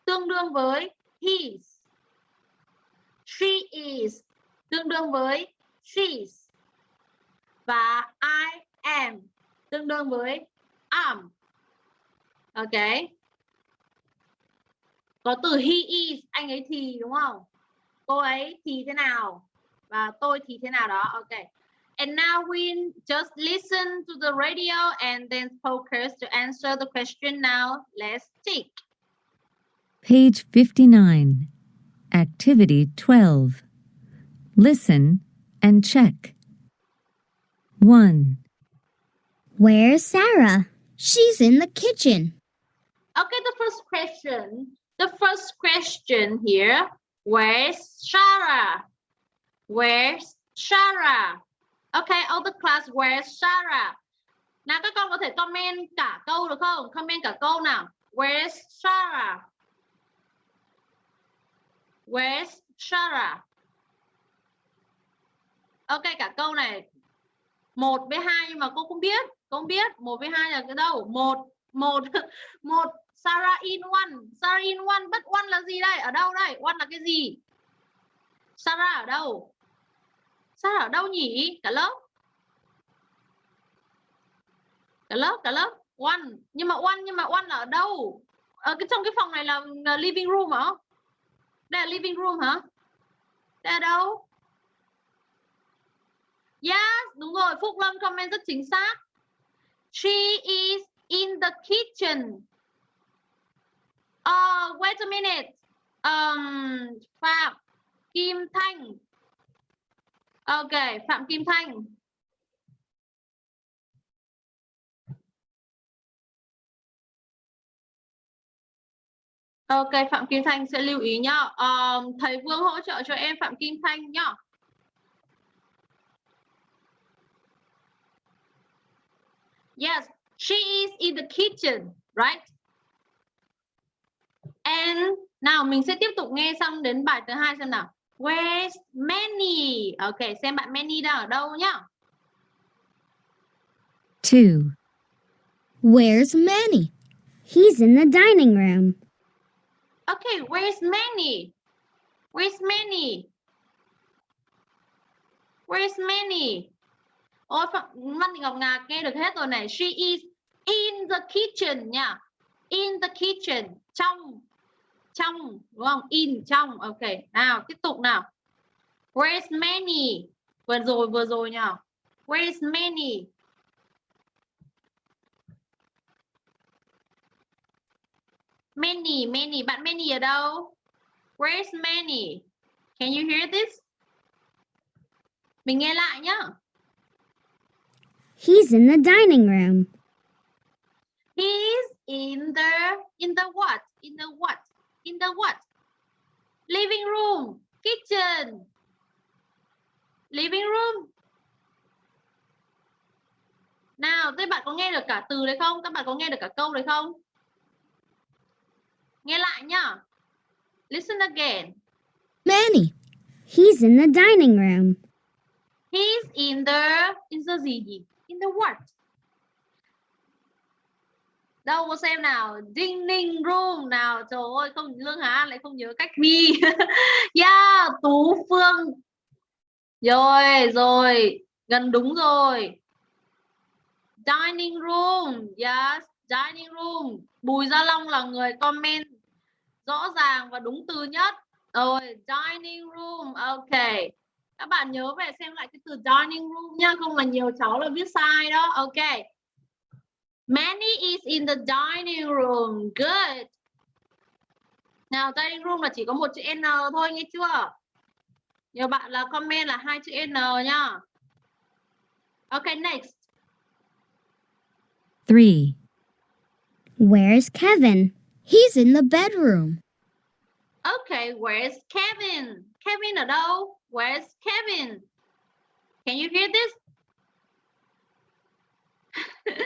S1: tương đương với his. She is tương đương với she's. Và I am tương đương với am. Ok. Có từ he is, anh ấy thì đúng không? Cô ấy thì thế nào? Và tôi thì thế nào đó. Ok. And now we just listen to the radio and then focus to answer the question now. Let's take.
S5: Page 59. Activity 12. Listen and check. 1,
S3: Where's Sarah? She's in the kitchen.
S1: Okay, the first question. The first question here. Where's Sarah? Where's Sarah? Okay, all the class, where's Sarah? Nào các con có thể comment cả câu được không? Comment cả câu nào. Where's Sarah? Where's Sarah? Ok, cả câu này một với hai nhưng mà cô không biết cô không biết một với hai là cái đâu? Một một một Sarah in one. Sarah in one but one là gì đây? Ở đâu đây? One là cái gì? Sarah ở đâu? Sarah ở đâu nhỉ? Cả lớp. Cả lớp cả lớp. One. Nhưng mà one nhưng mà one là ở đâu? Ở cái trong cái phòng này là, là living room hả? Đây là living room hả đây là đâu Yes, đúng rồi. Phúc Lâm comment rất chính xác. She is in the kitchen. Uh, wait a minute. Um, Phạm Kim Thanh. Ok, Phạm Kim Thanh. Ok, Phạm Kim Thanh sẽ lưu ý nhá. Um, thầy Vương hỗ trợ cho em Phạm Kim Thanh nhá. Yes, she is in the kitchen, right? And nào mình sẽ tiếp tục nghe xong đến bài thứ hai xem nào. Where's Manny? Ok, xem bạn Manny đang ở đâu nhá.
S5: Two.
S3: Where's Manny? He's in the dining room.
S1: Okay, where's Manny? Where's Manny? Where's Manny? Ôi, Phạm- Văn Thị Ngọc Ngà nghe được hết rồi này. She is in the kitchen nha. In the kitchen. Trong. Trong. Đúng không? In. Trong. Ok. Nào, tiếp tục nào. Where's Manny? Vừa rồi, vừa rồi nha. Where's Manny? Manny, Manny. Bạn Manny ở đâu? Where's Manny? Can you hear this? Mình nghe lại nhá.
S3: He's in the dining room.
S1: He's in the in the what? In the what? In the what? Living room, kitchen. Living room. Nào, các bạn có nghe được cả từ đấy không? Các bạn có nghe được cả câu đấy không? Nghe lại nhá. Listen again.
S3: Manny. He's in the dining room.
S1: He's in the in the gì? In the what? Đâu có xem nào, dining room nào. Trời ơi, không Lương Hà An lại không nhớ cách ghi. yeah, Tú Phương. Rồi, rồi, gần đúng rồi. Dining room, yes, dining room. Bùi Gia Long là người comment rõ ràng và đúng từ nhất. Rồi, dining room, ok các bạn nhớ về xem lại cái từ dining room nha không là nhiều cháu là viết sai đó ok many is in the dining room good nào dining room là chỉ có một chữ n thôi nghe chưa nhiều bạn là comment là hai chữ n nhá ok next
S5: Three.
S3: Where's Kevin? He's in the bedroom.
S1: okay where's Kevin Kevin đâu where's Kevin can you hear this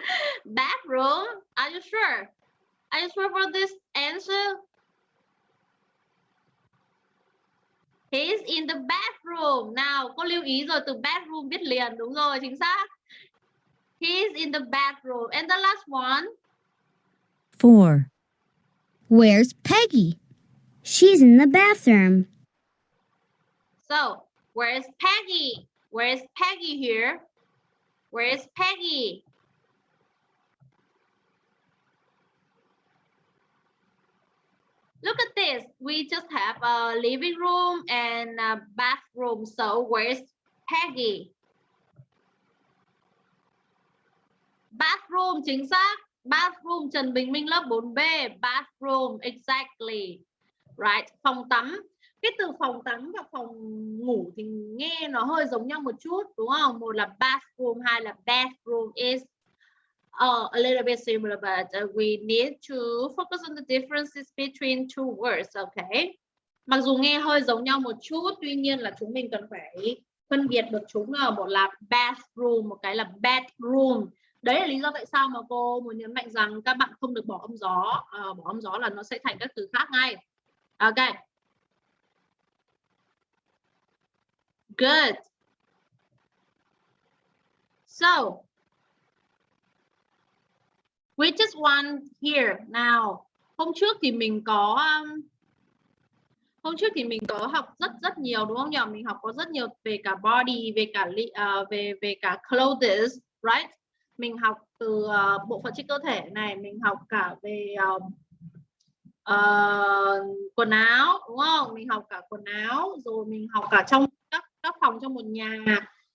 S1: bathroom are you sure are you sure for this answer He's in the bathroom. Nào, cô lưu ý rồi từ bathroom biết liền đúng rồi, chính xác. He's in the bathroom. And the last one.
S5: 4.
S3: Where's Peggy? She's in the bathroom.
S1: So, where is Peggy? Where is Peggy here? Where is Peggy? Look at this. We just have a living room and a bathroom. So, where's Peggy? Bathroom chính xác. Bathroom Trần Bình Minh lớp 4B. Bathroom exactly. Right. Phòng tắm cái từ phòng tắm và phòng ngủ thì nghe nó hơi giống nhau một chút đúng không một là bathroom hai là bathroom is uh, a little bit similar but uh, we need to focus on the differences between two words okay mặc dù nghe hơi giống nhau một chút tuy nhiên là chúng mình cần phải phân biệt được chúng là một là bathroom một cái là bedroom đấy là lý do tại sao mà cô muốn nhấn mạnh rằng các bạn không được bỏ âm gió à, bỏ âm gió là nó sẽ thành các từ khác ngay ok Good. So, we just one here. Now, hôm trước thì mình có um, hôm trước thì mình có học rất rất nhiều đúng không nhỉ? Mình học có rất nhiều về cả body, về cả uh, về về cả clothes, right? Mình học từ uh, bộ phận trên cơ thể này, mình học cả về uh, uh, quần áo đúng không? Mình học cả quần áo, rồi mình học cả trong các các phòng trong một nhà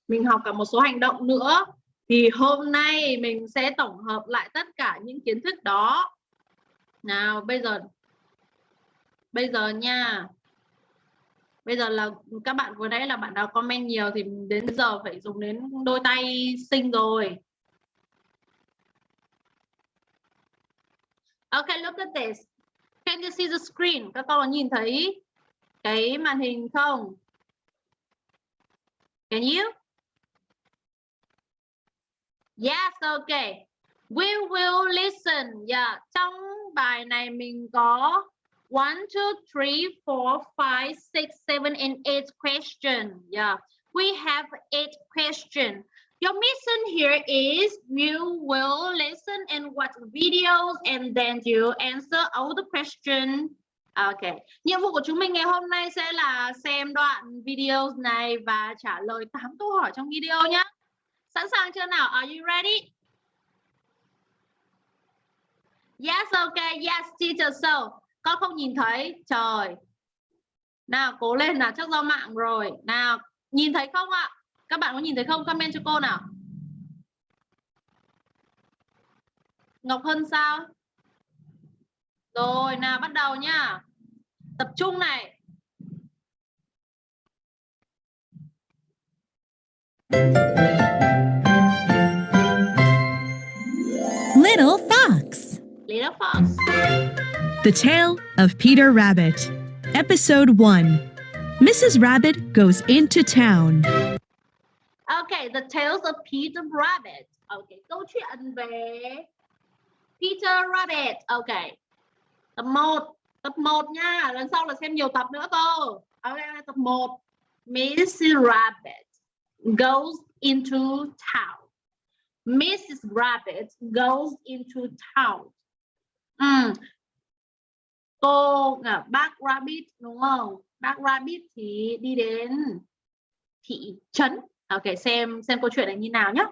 S1: mình học cả một số hành động nữa. Thì hôm nay mình sẽ tổng hợp lại tất cả những kiến thức đó. Nào bây giờ bây giờ nha. Bây giờ là các bạn vừa nãy là bạn nào comment nhiều thì đến giờ phải dùng đến đôi tay sinh rồi. Okay, look at this. Can you see the screen? Các con có nhìn thấy cái màn hình không? Can you? Yes, okay. We will listen. Yeah, trong bài này mình có 1, 2, 3, 4, 5, 6, 7, and 8 question. Yeah, we have 8 question. Your mission here is you will listen and watch videos and then you answer all the questions à, Ok, nhiệm vụ của chúng mình ngày hôm nay sẽ là xem đoạn video này và trả lời 8 câu hỏi trong video nhé. Sẵn sàng chưa nào? Are you ready? Yes, okay, yes, teacher. So, con không nhìn thấy. Trời. Nào, cố lên nào, chắc do mạng rồi. Nào, nhìn thấy không ạ? Các bạn có nhìn thấy không? Comment cho cô nào. Ngọc Hân sao? Rồi, nào bắt đầu nhá. Tập trung này.
S8: Little Fox.
S1: Little Fox.
S8: The Tale of Peter Rabbit. Episode 1. Mrs. Rabbit goes into town.
S1: Okay, the tales of Peter Rabbit. Okay, câu chuyện về Peter Rabbit. Okay. Tập 1. Tập 1 nha. Lần sau là xem nhiều tập nữa cơ. Ok, tập 1. Mrs. Rabbit goes into town. Mrs. Rabbit goes into town. Ừ. Cô à, bác Rabbit đúng không? Bác Rabbit thì đi đến thị trấn. Ok, xem xem câu chuyện này như nào nhé.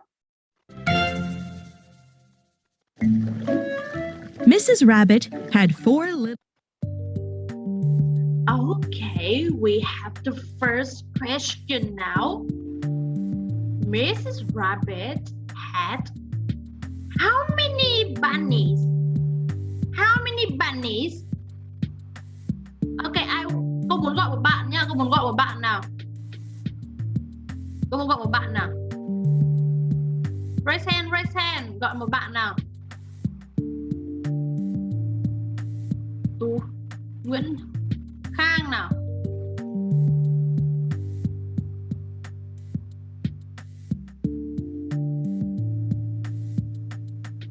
S8: Mrs. Rabbit had four little.
S1: Okay, we have the first question now. Mrs. Rabbit had how many bunnies? How many bunnies? Okay, ai cô muốn gọi một bạn nha, cô muốn gọi một bạn nào. Cô muốn gọi một bạn nào. Raise hand, raise hand, gọi một bạn nào. Tú, Nguyễn Khang nào.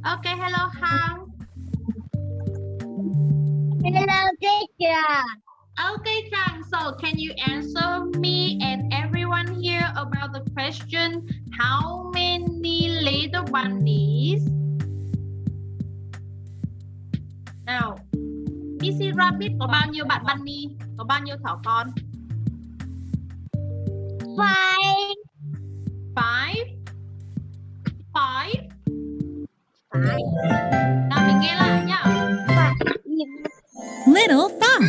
S1: Okay, hello Khang.
S7: Hello teacher.
S1: Okay, Trang. So, can you answer me and everyone here about the question? How many little bunnies? Nào, Missy Rabbit có bao nhiêu bạn bunny? Có bao nhiêu thỏ con?
S7: Five.
S1: Five. Five. Nào mình nghe lại nhá.
S3: Little fox.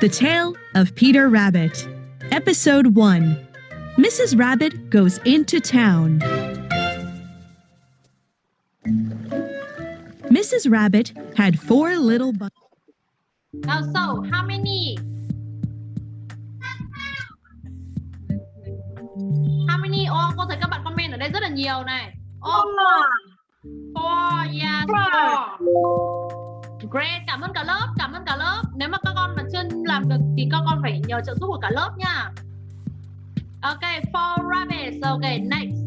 S8: The Tale of Peter Rabbit. Episode 1 Mrs. Rabbit Goes Into Town. Mrs. Rabbit had four little bunnies.
S1: Now, so how many? How many? Oh, cô thấy các bạn comment ở đây rất là nhiều này. Oh, four. Four, yes, four. Great, cảm ơn cả lớp, cảm ơn cả lớp. Nếu mà các con mà chưa làm được thì các con phải nhờ trợ giúp của cả lớp nha. Okay, for rabbits. Okay, next.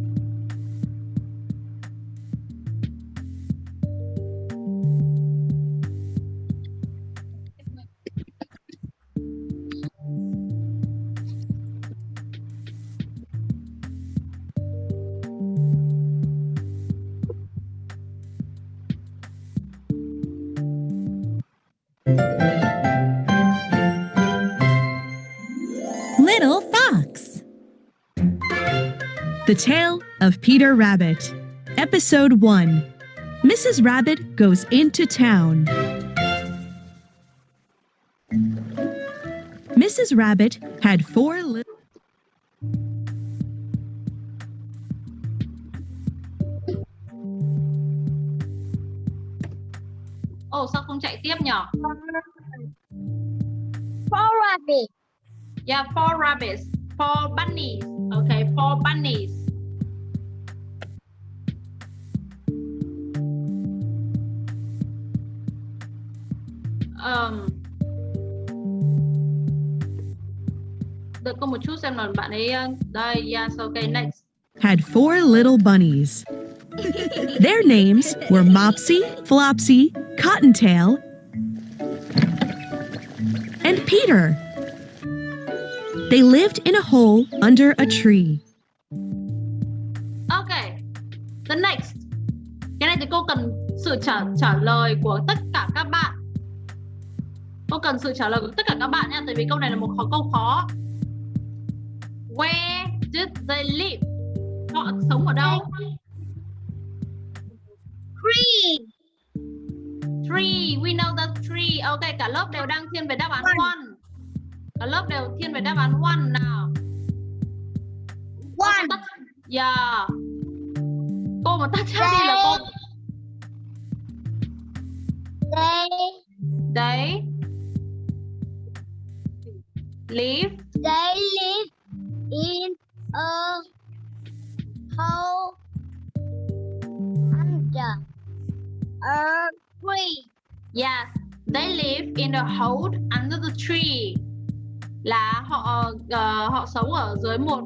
S8: The Tale of Peter Rabbit. Episode 1 Mrs. Rabbit Goes Into Town. Mrs. Rabbit had four little.
S1: Ồ, sao không chạy tiếp nhỉ?
S7: Four rabbits.
S1: Yeah, four rabbits. Four bunnies. Okay, four bunnies. Um, đợi cô một chút xem là bạn ấy đây. Yes, okay, next.
S8: had four little bunnies. Their names were Mopsy, Flopsy, Cottontail, and Peter. They lived in a hole under a tree.
S1: Okay. The next. Cái này thì cô cần sự trả trả lời của tất cả các bạn. Cô cần sự trả lời của tất cả các bạn nha, tại vì câu này là một khó câu khó. Where did they live? Họ sống ở đâu?
S7: Three.
S1: Tree, we know the tree. Ok, cả lớp đều đang thiên về đáp án. Cả lớp đều thiên về đáp án one nào.
S7: One.
S1: Tắt. Yeah. Cô mà tắt chat đi là cô.
S7: They
S1: Đấy. Live.
S7: they live in a hole under a tree.
S1: Yes. They live in a hole under the tree. Là họ ờ, họ sống ở dưới một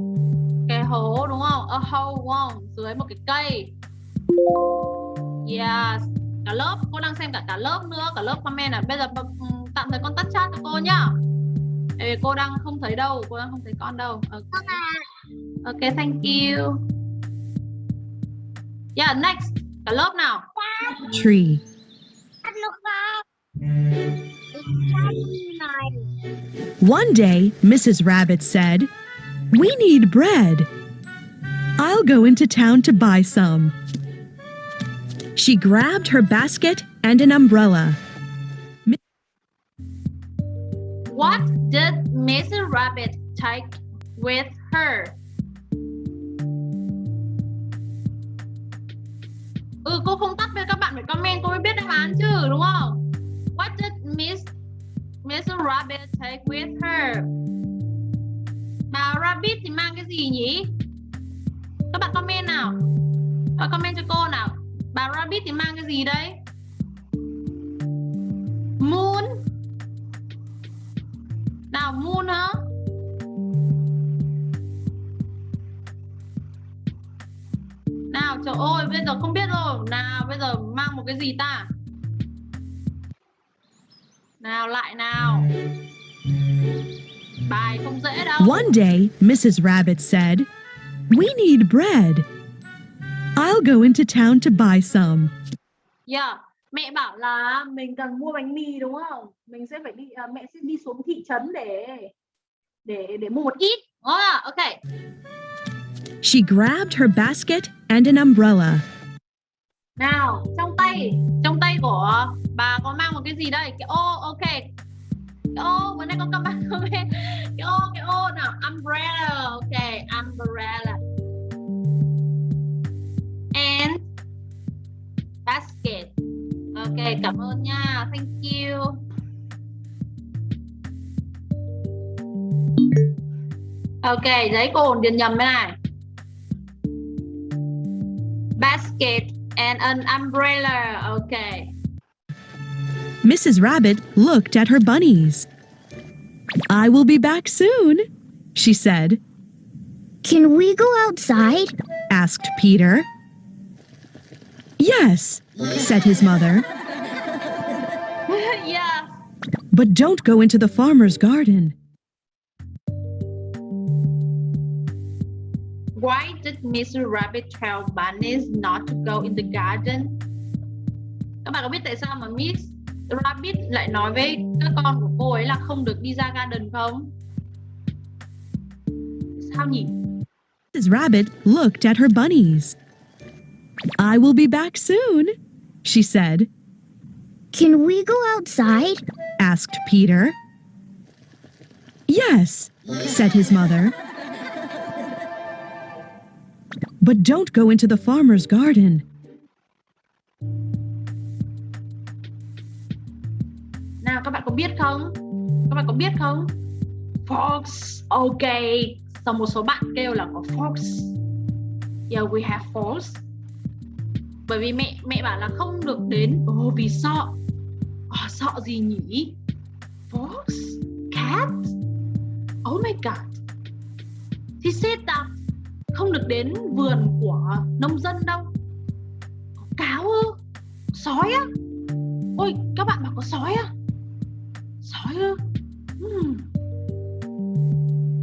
S1: cái hố đúng không? A hole đúng không? Dưới một cái cây. Yes. Cả lớp, cô đang xem cả cả lớp nữa, cả lớp comment à. Bây giờ ừ, tạm thời con tắt chat cho cô nhá. Ê, cô đang không thấy đâu, cô đang không thấy con đâu. Ok, okay thank you. Yeah, next. Cả lớp nào.
S8: Tree. One day, Mrs. Rabbit said, We need bread. I'll go into town to buy some. She grabbed her basket and an umbrella.
S1: What did Mrs. Rabbit take with her? Ừ, cô không tắt với các bạn phải comment cô mới biết đáp án chứ, đúng không? What did Miss Miss Rabbit take with her? Bà Rabbit thì mang cái gì nhỉ? Các bạn comment nào. Các bạn comment cho cô nào. Bà Rabbit thì mang cái gì đấy? Moon. Nào, Moon hả? Nào, trời ơi, bây giờ không biết rồi Nào, bây giờ mang một cái gì ta nào lại nào bài không dễ đâu
S8: One day, Mrs. Rabbit said, We need bread. I'll go into town to buy some.
S1: Yeah. Mẹ bảo là mình cần mua bánh mì đúng không? Mình sẽ phải đi à, mẹ sẽ đi xuống thị trấn để để để mua một ít. À, ok.
S8: She grabbed her basket and an umbrella.
S1: Nào, trong tay, trong tay của bà có mang một cái gì đây? Cái ô, ok. Cái ô, bữa nay con cầm mang không biết. Cái ô, cái ô nào, umbrella, ok, umbrella. And basket. Ok, cảm ơn nha. Thank you. Ok, giấy cồn điền nhầm cái này. Basket and an umbrella. Ok.
S8: Mrs. Rabbit looked at her bunnies. I will be back soon, she said,
S3: Can we go outside?
S8: asked Peter. Yes, said his mother,
S1: yeah.
S8: but don't go into the farmer's garden.
S1: Why did Mr. Rabbit tell bunnies not to go in the garden? Các bạn có biết tại sao mà Miss Rabbit lại nói với các con của cô ấy là không được đi ra garden không? Sao nhỉ?
S8: Mrs. Rabbit looked at her bunnies. I will be back soon, she said,
S3: Can we go outside?
S8: asked Peter. Yes, said his mother. But don't go into the farmer's garden.
S1: Các bạn có biết không? Các bạn có biết không? Fox. Ok. sau một số bạn kêu là có fox. Yeah, we have fox. Bởi vì mẹ mẹ bảo là không được đến. Ồ, oh, vì sợ. Oh, sợ gì nhỉ? Fox? Cat? Oh my god. She said that không được đến vườn của nông dân đâu. Có cáo ư? Sói á? Ôi, các bạn bảo có sói á? Sói ư? Hmm.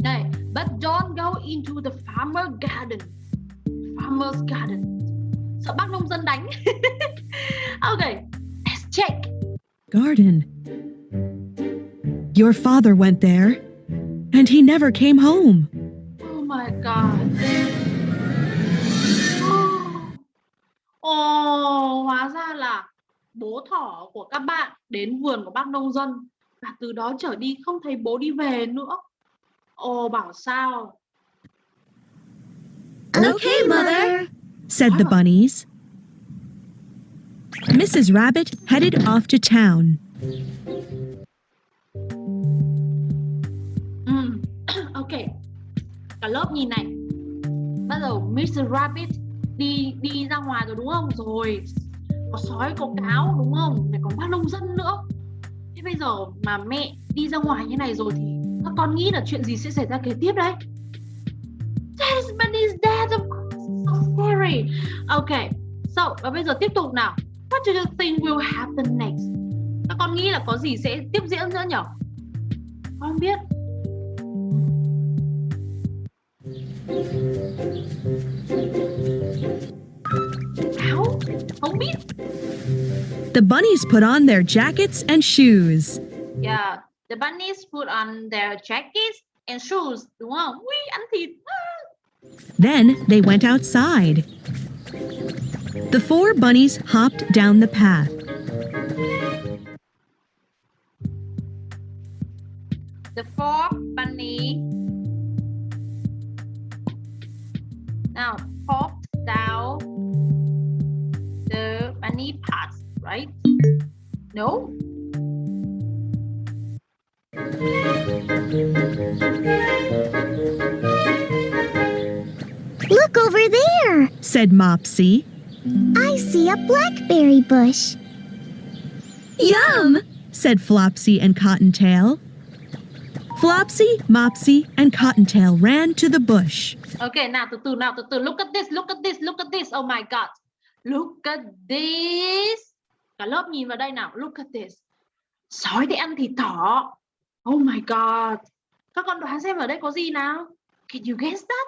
S1: Đây, but don't go into the farmer garden. Farmer's garden. Sợ bác nông dân đánh. okay, let's check.
S8: Garden. Your father went there, and he never came home.
S1: Oh my god. Ồ, oh, hóa ra là bố thỏ của các bạn đến vườn của bác nông dân và từ đó trở đi không thấy bố đi về nữa. Ồ, oh, bảo sao?
S3: Okay, Mother.
S8: said the bunnies. Mrs. Rabbit headed off to town.
S1: Ừ. ok. Cả lớp nhìn này. Bắt đầu Mr. Rabbit đi đi ra ngoài rồi đúng không? Rồi có sói, có cáo đúng không? Lại còn bác nông dân nữa. Thế bây giờ mà mẹ đi ra ngoài như này rồi thì các con nghĩ là chuyện gì sẽ xảy ra kế tiếp đấy? Desmond is dead of course. So scary. Ok. So, và bây giờ tiếp tục nào. What do you think will happen next? Các con nghĩ là có gì sẽ tiếp diễn nữa nhỉ? Con không biết. Cáo? Không biết.
S8: The bunnies put on their jackets and shoes.
S1: Yeah, the bunnies put on their jackets and shoes? Ui, ăn thịt.
S8: Then they went outside. The four bunnies hopped down the path.
S1: The four bunny now hopped down the bunny path, right? No?
S3: Look over there.
S8: Said Mopsy.
S3: I see a blackberry bush.
S8: Yum! Said Flopsy and Cottontail. Flopsy, Mopsy, and Cottontail ran to the bush.
S1: Okay, nào từ từ nào từ từ. Look at this, look at this, look at this. Oh my god. Look at this. Cả lớp nhìn vào đây nào. Look at this. sói thì ăn thịt thỏ. Oh my god. Các con đoán xem ở đây có gì nào? Can you guess that?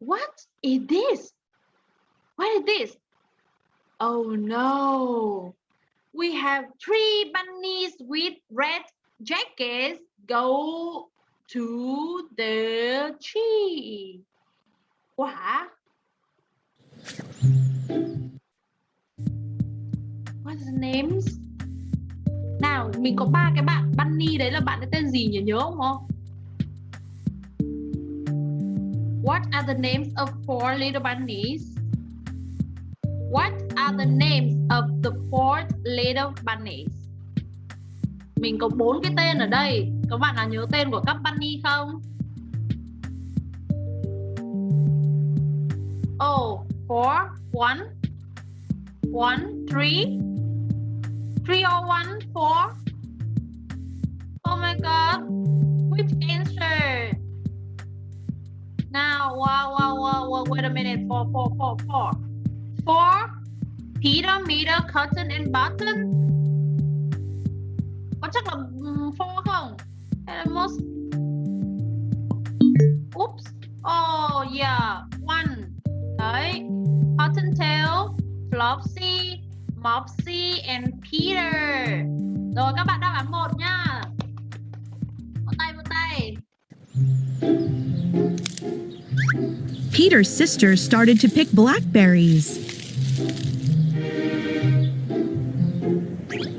S1: What is this? What is this? Oh no. We have three bunnies with red jackets go to the tree. Quả. What's the names? Nào, mình có ba cái bạn bunny đấy là bạn ấy tên gì nhỉ? Nhớ không không? What are the names of four little bunnies? What are the names of the four little bunnies? Mình có bốn cái tên ở đây. Các bạn nào nhớ tên của các bunny không? Oh, four, one, one, three, three or one, four. Oh my god, which answer? Now, wow, wow, wow, wow, wait a minute, four, four, four, four. Four, Peter, Meter, Cotton and Button. Có chắc là four không? Hay là most? Oops. Oh yeah, one. Đấy. Cottontail, Flopsy, Mopsy and Peter. Rồi các bạn đáp án một nhá. Vỗ tay vỗ tay.
S8: Peter's sister started to pick blackberries.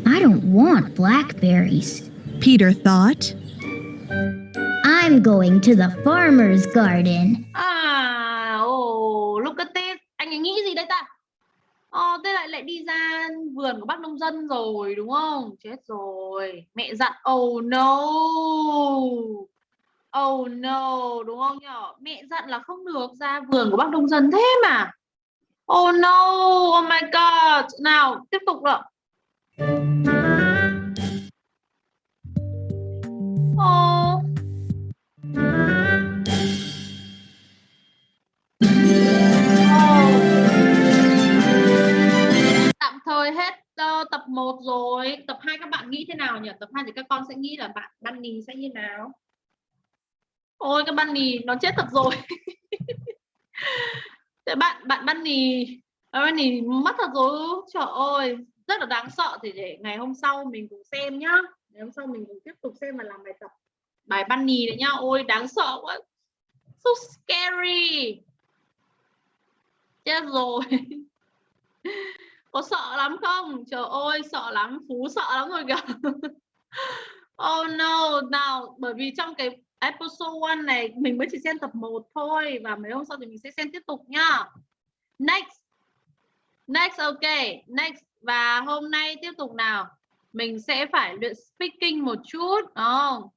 S3: I don't want blackberries.
S8: Peter thought.
S3: I'm going to the farmer's garden.
S1: Rồi đúng không? Chết rồi. Mẹ dặn oh no. Oh no, đúng không nhở? Mẹ dặn là không được ra vườn của bác nông dân thế mà. Oh no, oh my god. Nào, tiếp tục nào. Oh. oh tạm thời hết tập 1 rồi. Tập 2 các bạn nghĩ thế nào nhỉ? Tập 2 thì các con sẽ nghĩ là bạn bunny sẽ như nào? Ôi, các bạn nì nó chết thật rồi. Thế bạn bạn bunny bạn nì mất thật rồi. Trời ơi, rất là đáng sợ. Thì để ngày hôm sau mình cùng xem nhá. Ngày hôm sau mình cùng tiếp tục xem và làm bài tập. Bài bunny đấy nhá. Ôi, đáng sợ quá. So scary. Chết rồi. có sợ lắm không? Trời ơi sợ lắm phú sợ lắm rồi kìa. Oh no nào bởi vì trong cái episode 1 này mình mới chỉ xem tập 1 thôi và mấy hôm sau thì mình sẽ xem tiếp tục nhá. Next. Next ok next. Và hôm nay tiếp tục nào? Mình sẽ phải luyện speaking một chút đúng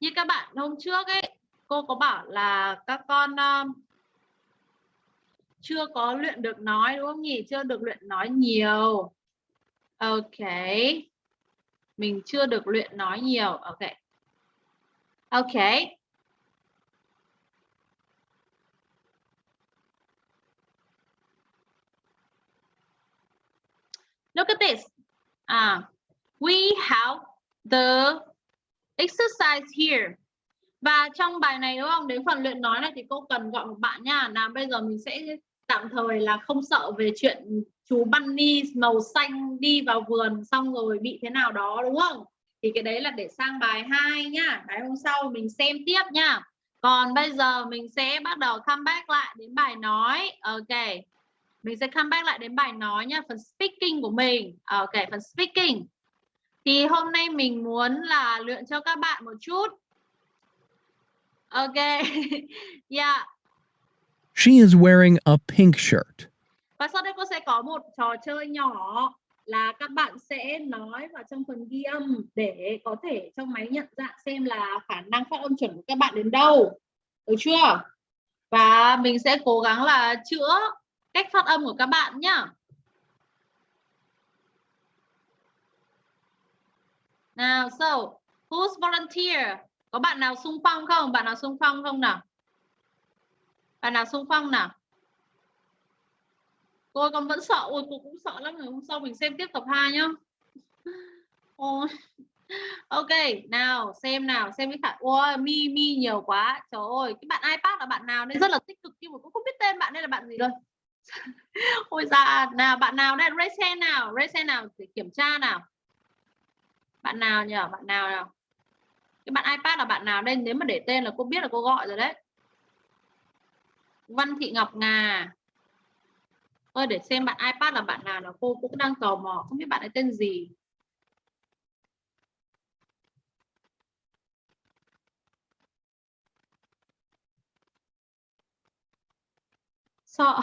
S1: như các bạn hôm trước ấy cô có bảo là các con uh, chưa có luyện được nói, đúng không nhỉ? Chưa được luyện nói nhiều. Ok. Mình chưa được luyện nói nhiều. Ok. Ok. Look at this. À we have the exercise here. Và trong bài này, đúng không? Đến phần luyện nói này thì cô cần gọi một bạn nha. Nào, bây giờ mình sẽ tạm thời là không sợ về chuyện chú bunny màu xanh đi vào vườn xong rồi bị thế nào đó, đúng không? Thì cái đấy là để sang bài 2 nhá. Bài hôm sau mình xem tiếp nha còn bây giờ mình sẽ bắt đầu comeback lại đến bài nói. Ok. Mình sẽ comeback lại đến bài nói nha phần speaking của mình. Ok, phần speaking. Thì hôm nay mình muốn là luyện cho các bạn một chút. Ok. Yeah.
S9: She is wearing a pink shirt.
S1: và sau đây cô sẽ có một trò chơi nhỏ là các bạn sẽ nói vào trong phần ghi âm để có thể trong máy nhận dạng xem là khả năng phát âm chuẩn của các bạn đến đâu. Được chưa? Và mình sẽ cố gắng là chữa cách phát âm của các bạn nhá. Nào, so, who's volunteer? Có bạn nào xung phong không? Bạn nào xung phong không nào? Bạn nào xung phong nào tôi con vẫn sợ ôi cô cũng sợ lắm rồi hôm sau mình xem tiếp tập 2 nhá Ôi. Ok, nào xem nào, xem cái khả Ôi, mi mi nhiều quá. Trời ơi, cái bạn iPad là bạn nào đây rất là tích cực nhưng mà cũng không biết tên bạn đây là bạn gì rồi. Ôi dạ, nào bạn nào đây raise hand nào, raise hand nào để kiểm tra nào. Bạn nào nhỉ? Bạn nào nào? Cái bạn iPad là bạn nào đây? Nếu mà để tên là cô biết là cô gọi rồi đấy. Văn Thị Ngọc Ngà. Ơi để xem bạn iPad là bạn nào là cô cũng đang tò mò, không biết bạn ấy tên gì. sợ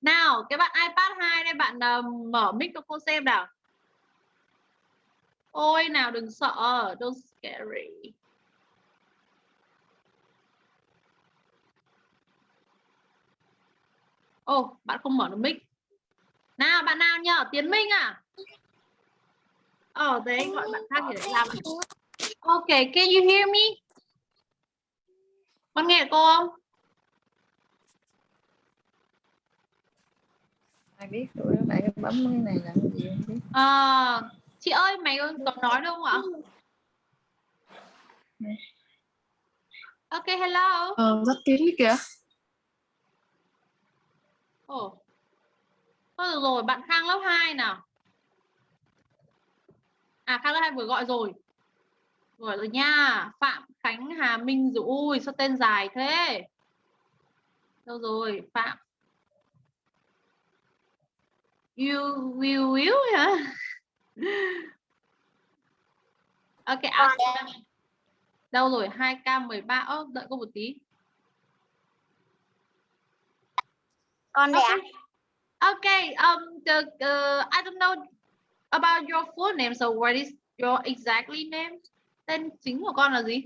S1: nào cái bạn iPad 2 đây bạn uh, mở mic cho cô xem nào ôi nào đừng sợ don't scary ô oh, bạn không mở được mic. Nào bạn nào nhờ Tiến Minh à? Ờ oh, đấy gọi bạn khác để làm ok can you hear me? Con nghe cô không?
S4: Ai biết tụi nó bạn bấm cái này là cái gì không biết.
S1: À, chị ơi mày có nói đâu không ạ ok hello.
S10: Ờ rất tiếng kìa
S1: ồ. Thôi rồi bạn khang lớp 2 nào. À khang lớp 2 vừa gọi rồi. Gọi rồi nha phạm khánh hà minh rồi ui sao tên dài thế? Đâu rồi phạm? You will will hả? Ok Aspen. đâu rồi 2k13 ơ đợi cô một tí
S7: con
S1: okay. okay um the uh, I don't know about your full name so what is your exactly name tên chính của con là gì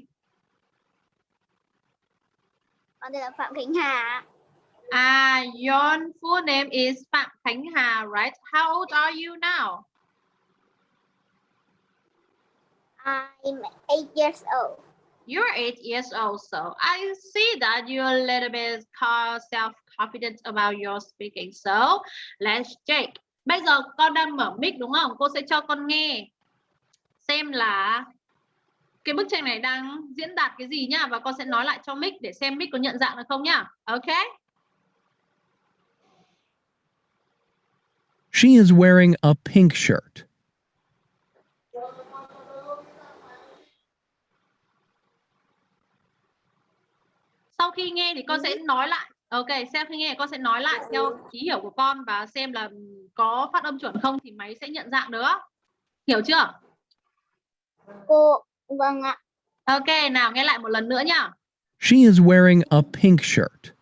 S7: con tên là phạm khánh hà
S1: Ah, your full name is Phạm Khánh Hà, right? How old are you now?
S7: I'm eight years old.
S1: You're eight years old, so I see that you're a little bit self-confident about your speaking. So let's check. Bây giờ con đang mở mic đúng không? Cô sẽ cho con nghe xem là cái bức tranh này đang diễn đạt cái gì nhá và con sẽ nói lại cho mic để xem mic có nhận dạng được không nhá. Ok?
S9: She is wearing a pink shirt.
S1: Sau khi nghe thì con sẽ nói lại. Ok, sau khi nghe con sẽ nói lại theo ý hiểu của con và xem là có phát âm chuẩn không thì máy sẽ nhận dạng nữa. Hiểu chưa?
S7: Cô, vâng ạ.
S1: Ok, nào nghe lại một lần nữa nhá.
S9: She is wearing a pink shirt.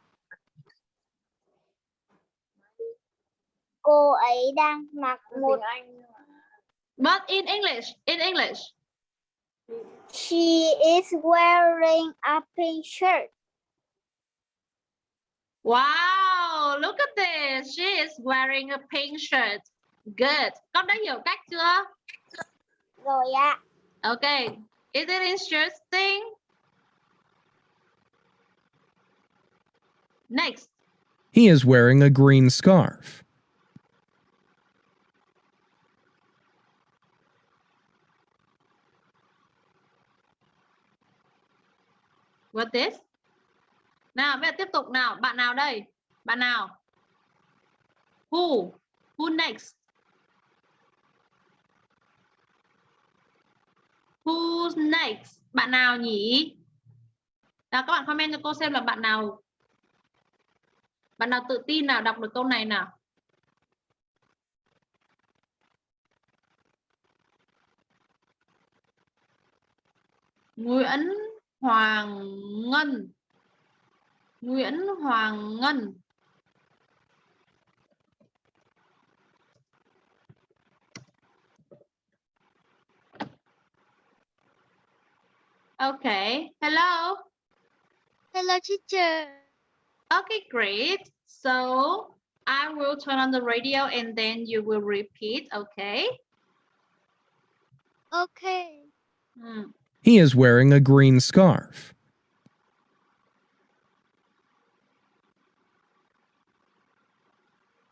S7: Cô ấy đang mặc một
S1: But in English, in English.
S7: She is wearing a pink shirt.
S1: Wow, look at this. She is wearing a pink shirt. Good. Con đã hiểu cách chưa?
S7: Rồi ạ.
S1: Okay. Is it interesting? Next.
S9: He is wearing a green scarf.
S1: What this? Nào, bây giờ tiếp tục nào. Bạn nào đây? Bạn nào? Who? Who next? Who's next? Bạn nào nhỉ? Nào các bạn comment cho cô xem là bạn nào bạn nào tự tin nào đọc được câu này nào? Nguyễn Hoàng Ngân Nguyễn Hoàng Ngân Okay, hello.
S7: Hello teacher.
S1: Okay, great. So I will turn on the radio and then you will repeat, okay?
S7: Okay.
S1: Hmm.
S9: He is wearing a green scarf.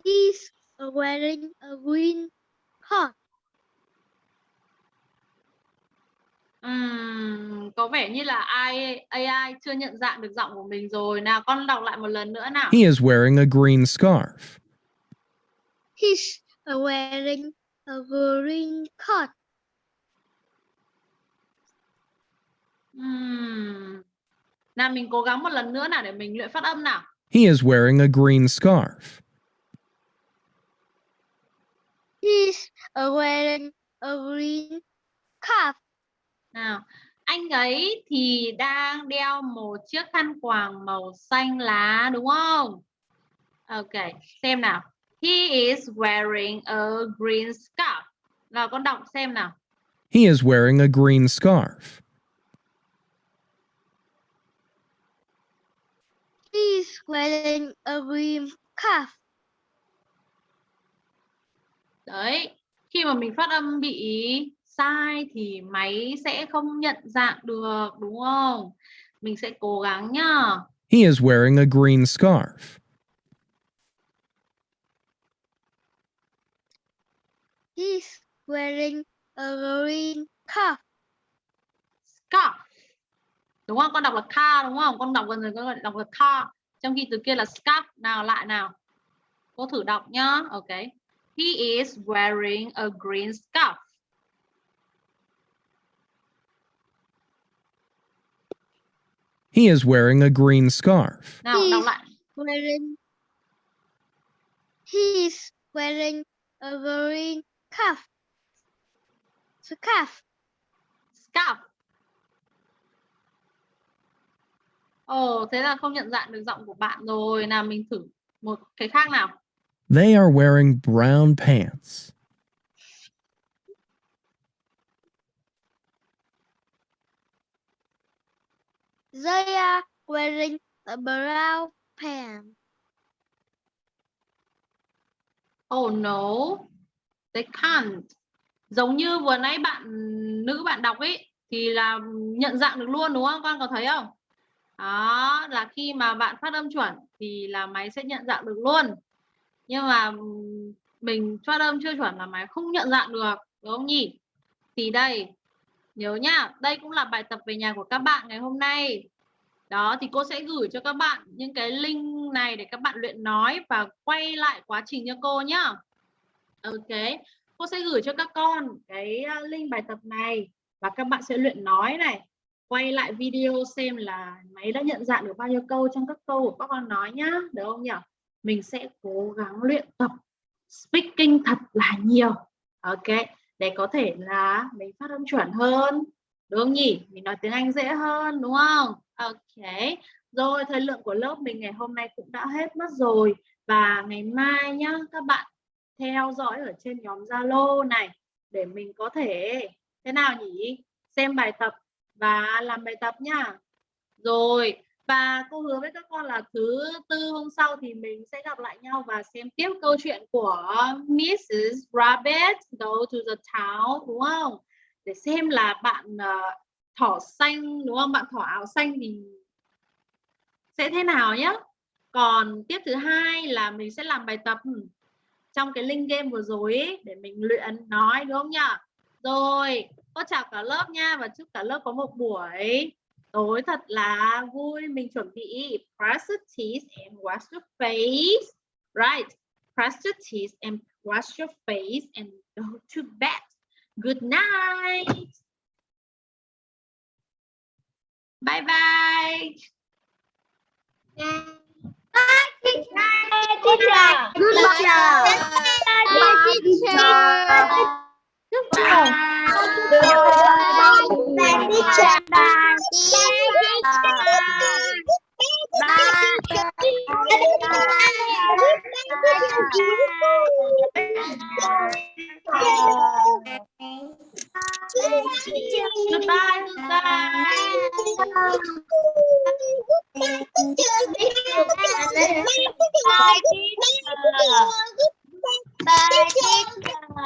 S7: is wearing a green coat.
S1: Uhm, có vẻ như là AI, AI chưa nhận dạng được giọng của mình rồi. Nào con đọc lại một lần nữa nào.
S9: He is wearing a green scarf.
S7: He's wearing a green coat.
S1: Uhm. Nào mình cố gắng một lần nữa nào để mình luyện phát âm nào.
S9: He is wearing a green scarf.
S7: He's wearing a green scarf.
S1: Nào, anh ấy thì đang đeo một chiếc khăn quàng màu xanh lá đúng không? Ok, xem nào. He is wearing a green scarf. Nào con đọc xem nào.
S9: He is wearing a green scarf.
S7: He's wearing a green scarf.
S1: Đấy, khi mà mình phát âm bị sai thì máy sẽ không nhận dạng được đúng không? Mình sẽ cố gắng nhá.
S9: He is wearing a green scarf.
S7: He's wearing a green scarf.
S1: Scarf. Đúng không? Con đọc là car đúng không? Con đọc gần rồi con đọc là car. Trong khi từ kia là scarf. Nào lại nào. Cô thử đọc nhá. Ok. He is wearing a green scarf.
S9: He is wearing a green scarf.
S1: Nào đọc
S7: He's
S1: lại.
S7: wearing He's wearing a green scarf. Scarf.
S1: Scarf. Ồ, thế là không nhận dạng được giọng của bạn rồi. Nào mình thử một cái khác nào.
S9: They are wearing brown pants.
S7: They are wearing a brown pants.
S1: Oh no, they can't. Giống như vừa nãy bạn nữ bạn đọc ấy thì là nhận dạng được luôn đúng không? Con có thấy không? Đó là khi mà bạn phát âm chuẩn thì là máy sẽ nhận dạng được luôn. Nhưng mà mình phát âm chưa chuẩn là máy không nhận dạng được, đúng không nhỉ? Thì đây, nhớ nhá, đây cũng là bài tập về nhà của các bạn ngày hôm nay. Đó thì cô sẽ gửi cho các bạn những cái link này để các bạn luyện nói và quay lại quá trình cho cô nhá. Ok, cô sẽ gửi cho các con cái link bài tập này và các bạn sẽ luyện nói này. Quay lại video xem là máy đã nhận dạng được bao nhiêu câu trong các câu của các con nói nhá, được không nhỉ? Mình sẽ cố gắng luyện tập speaking thật là nhiều. Ok, để có thể là mình phát âm chuẩn hơn. Đúng không nhỉ? Mình nói tiếng Anh dễ hơn đúng không? Ok. Rồi thời lượng của lớp mình ngày hôm nay cũng đã hết mất rồi và ngày mai nhá các bạn theo dõi ở trên nhóm Zalo này để mình có thể thế nào nhỉ? Xem bài tập và làm bài tập nhá. Rồi và cô hứa với các con là thứ tư hôm sau thì mình sẽ gặp lại nhau và xem tiếp câu chuyện của Mrs. Rabbit Go to the Town đúng không? Để xem là bạn uh, thỏ xanh đúng không? Bạn thỏ áo xanh thì sẽ thế nào nhé. Còn tiếp thứ hai là mình sẽ làm bài tập trong cái link game vừa rồi ấy, để mình luyện nói đúng không nhỉ? Rồi, cô chào cả lớp nha và chúc cả lớp có một buổi tối thật là vui. Mình chuẩn bị brush your teeth and wash your face. Right. Brush your teeth and wash your face and go to bed. Good night. Bye bye.
S7: Bye, teacher. Teacher. Bye, teacher.
S1: Goodbye.
S7: Bye, teacher.
S1: Lúc nào Goodbye, goodbye.
S7: Bye, teacher.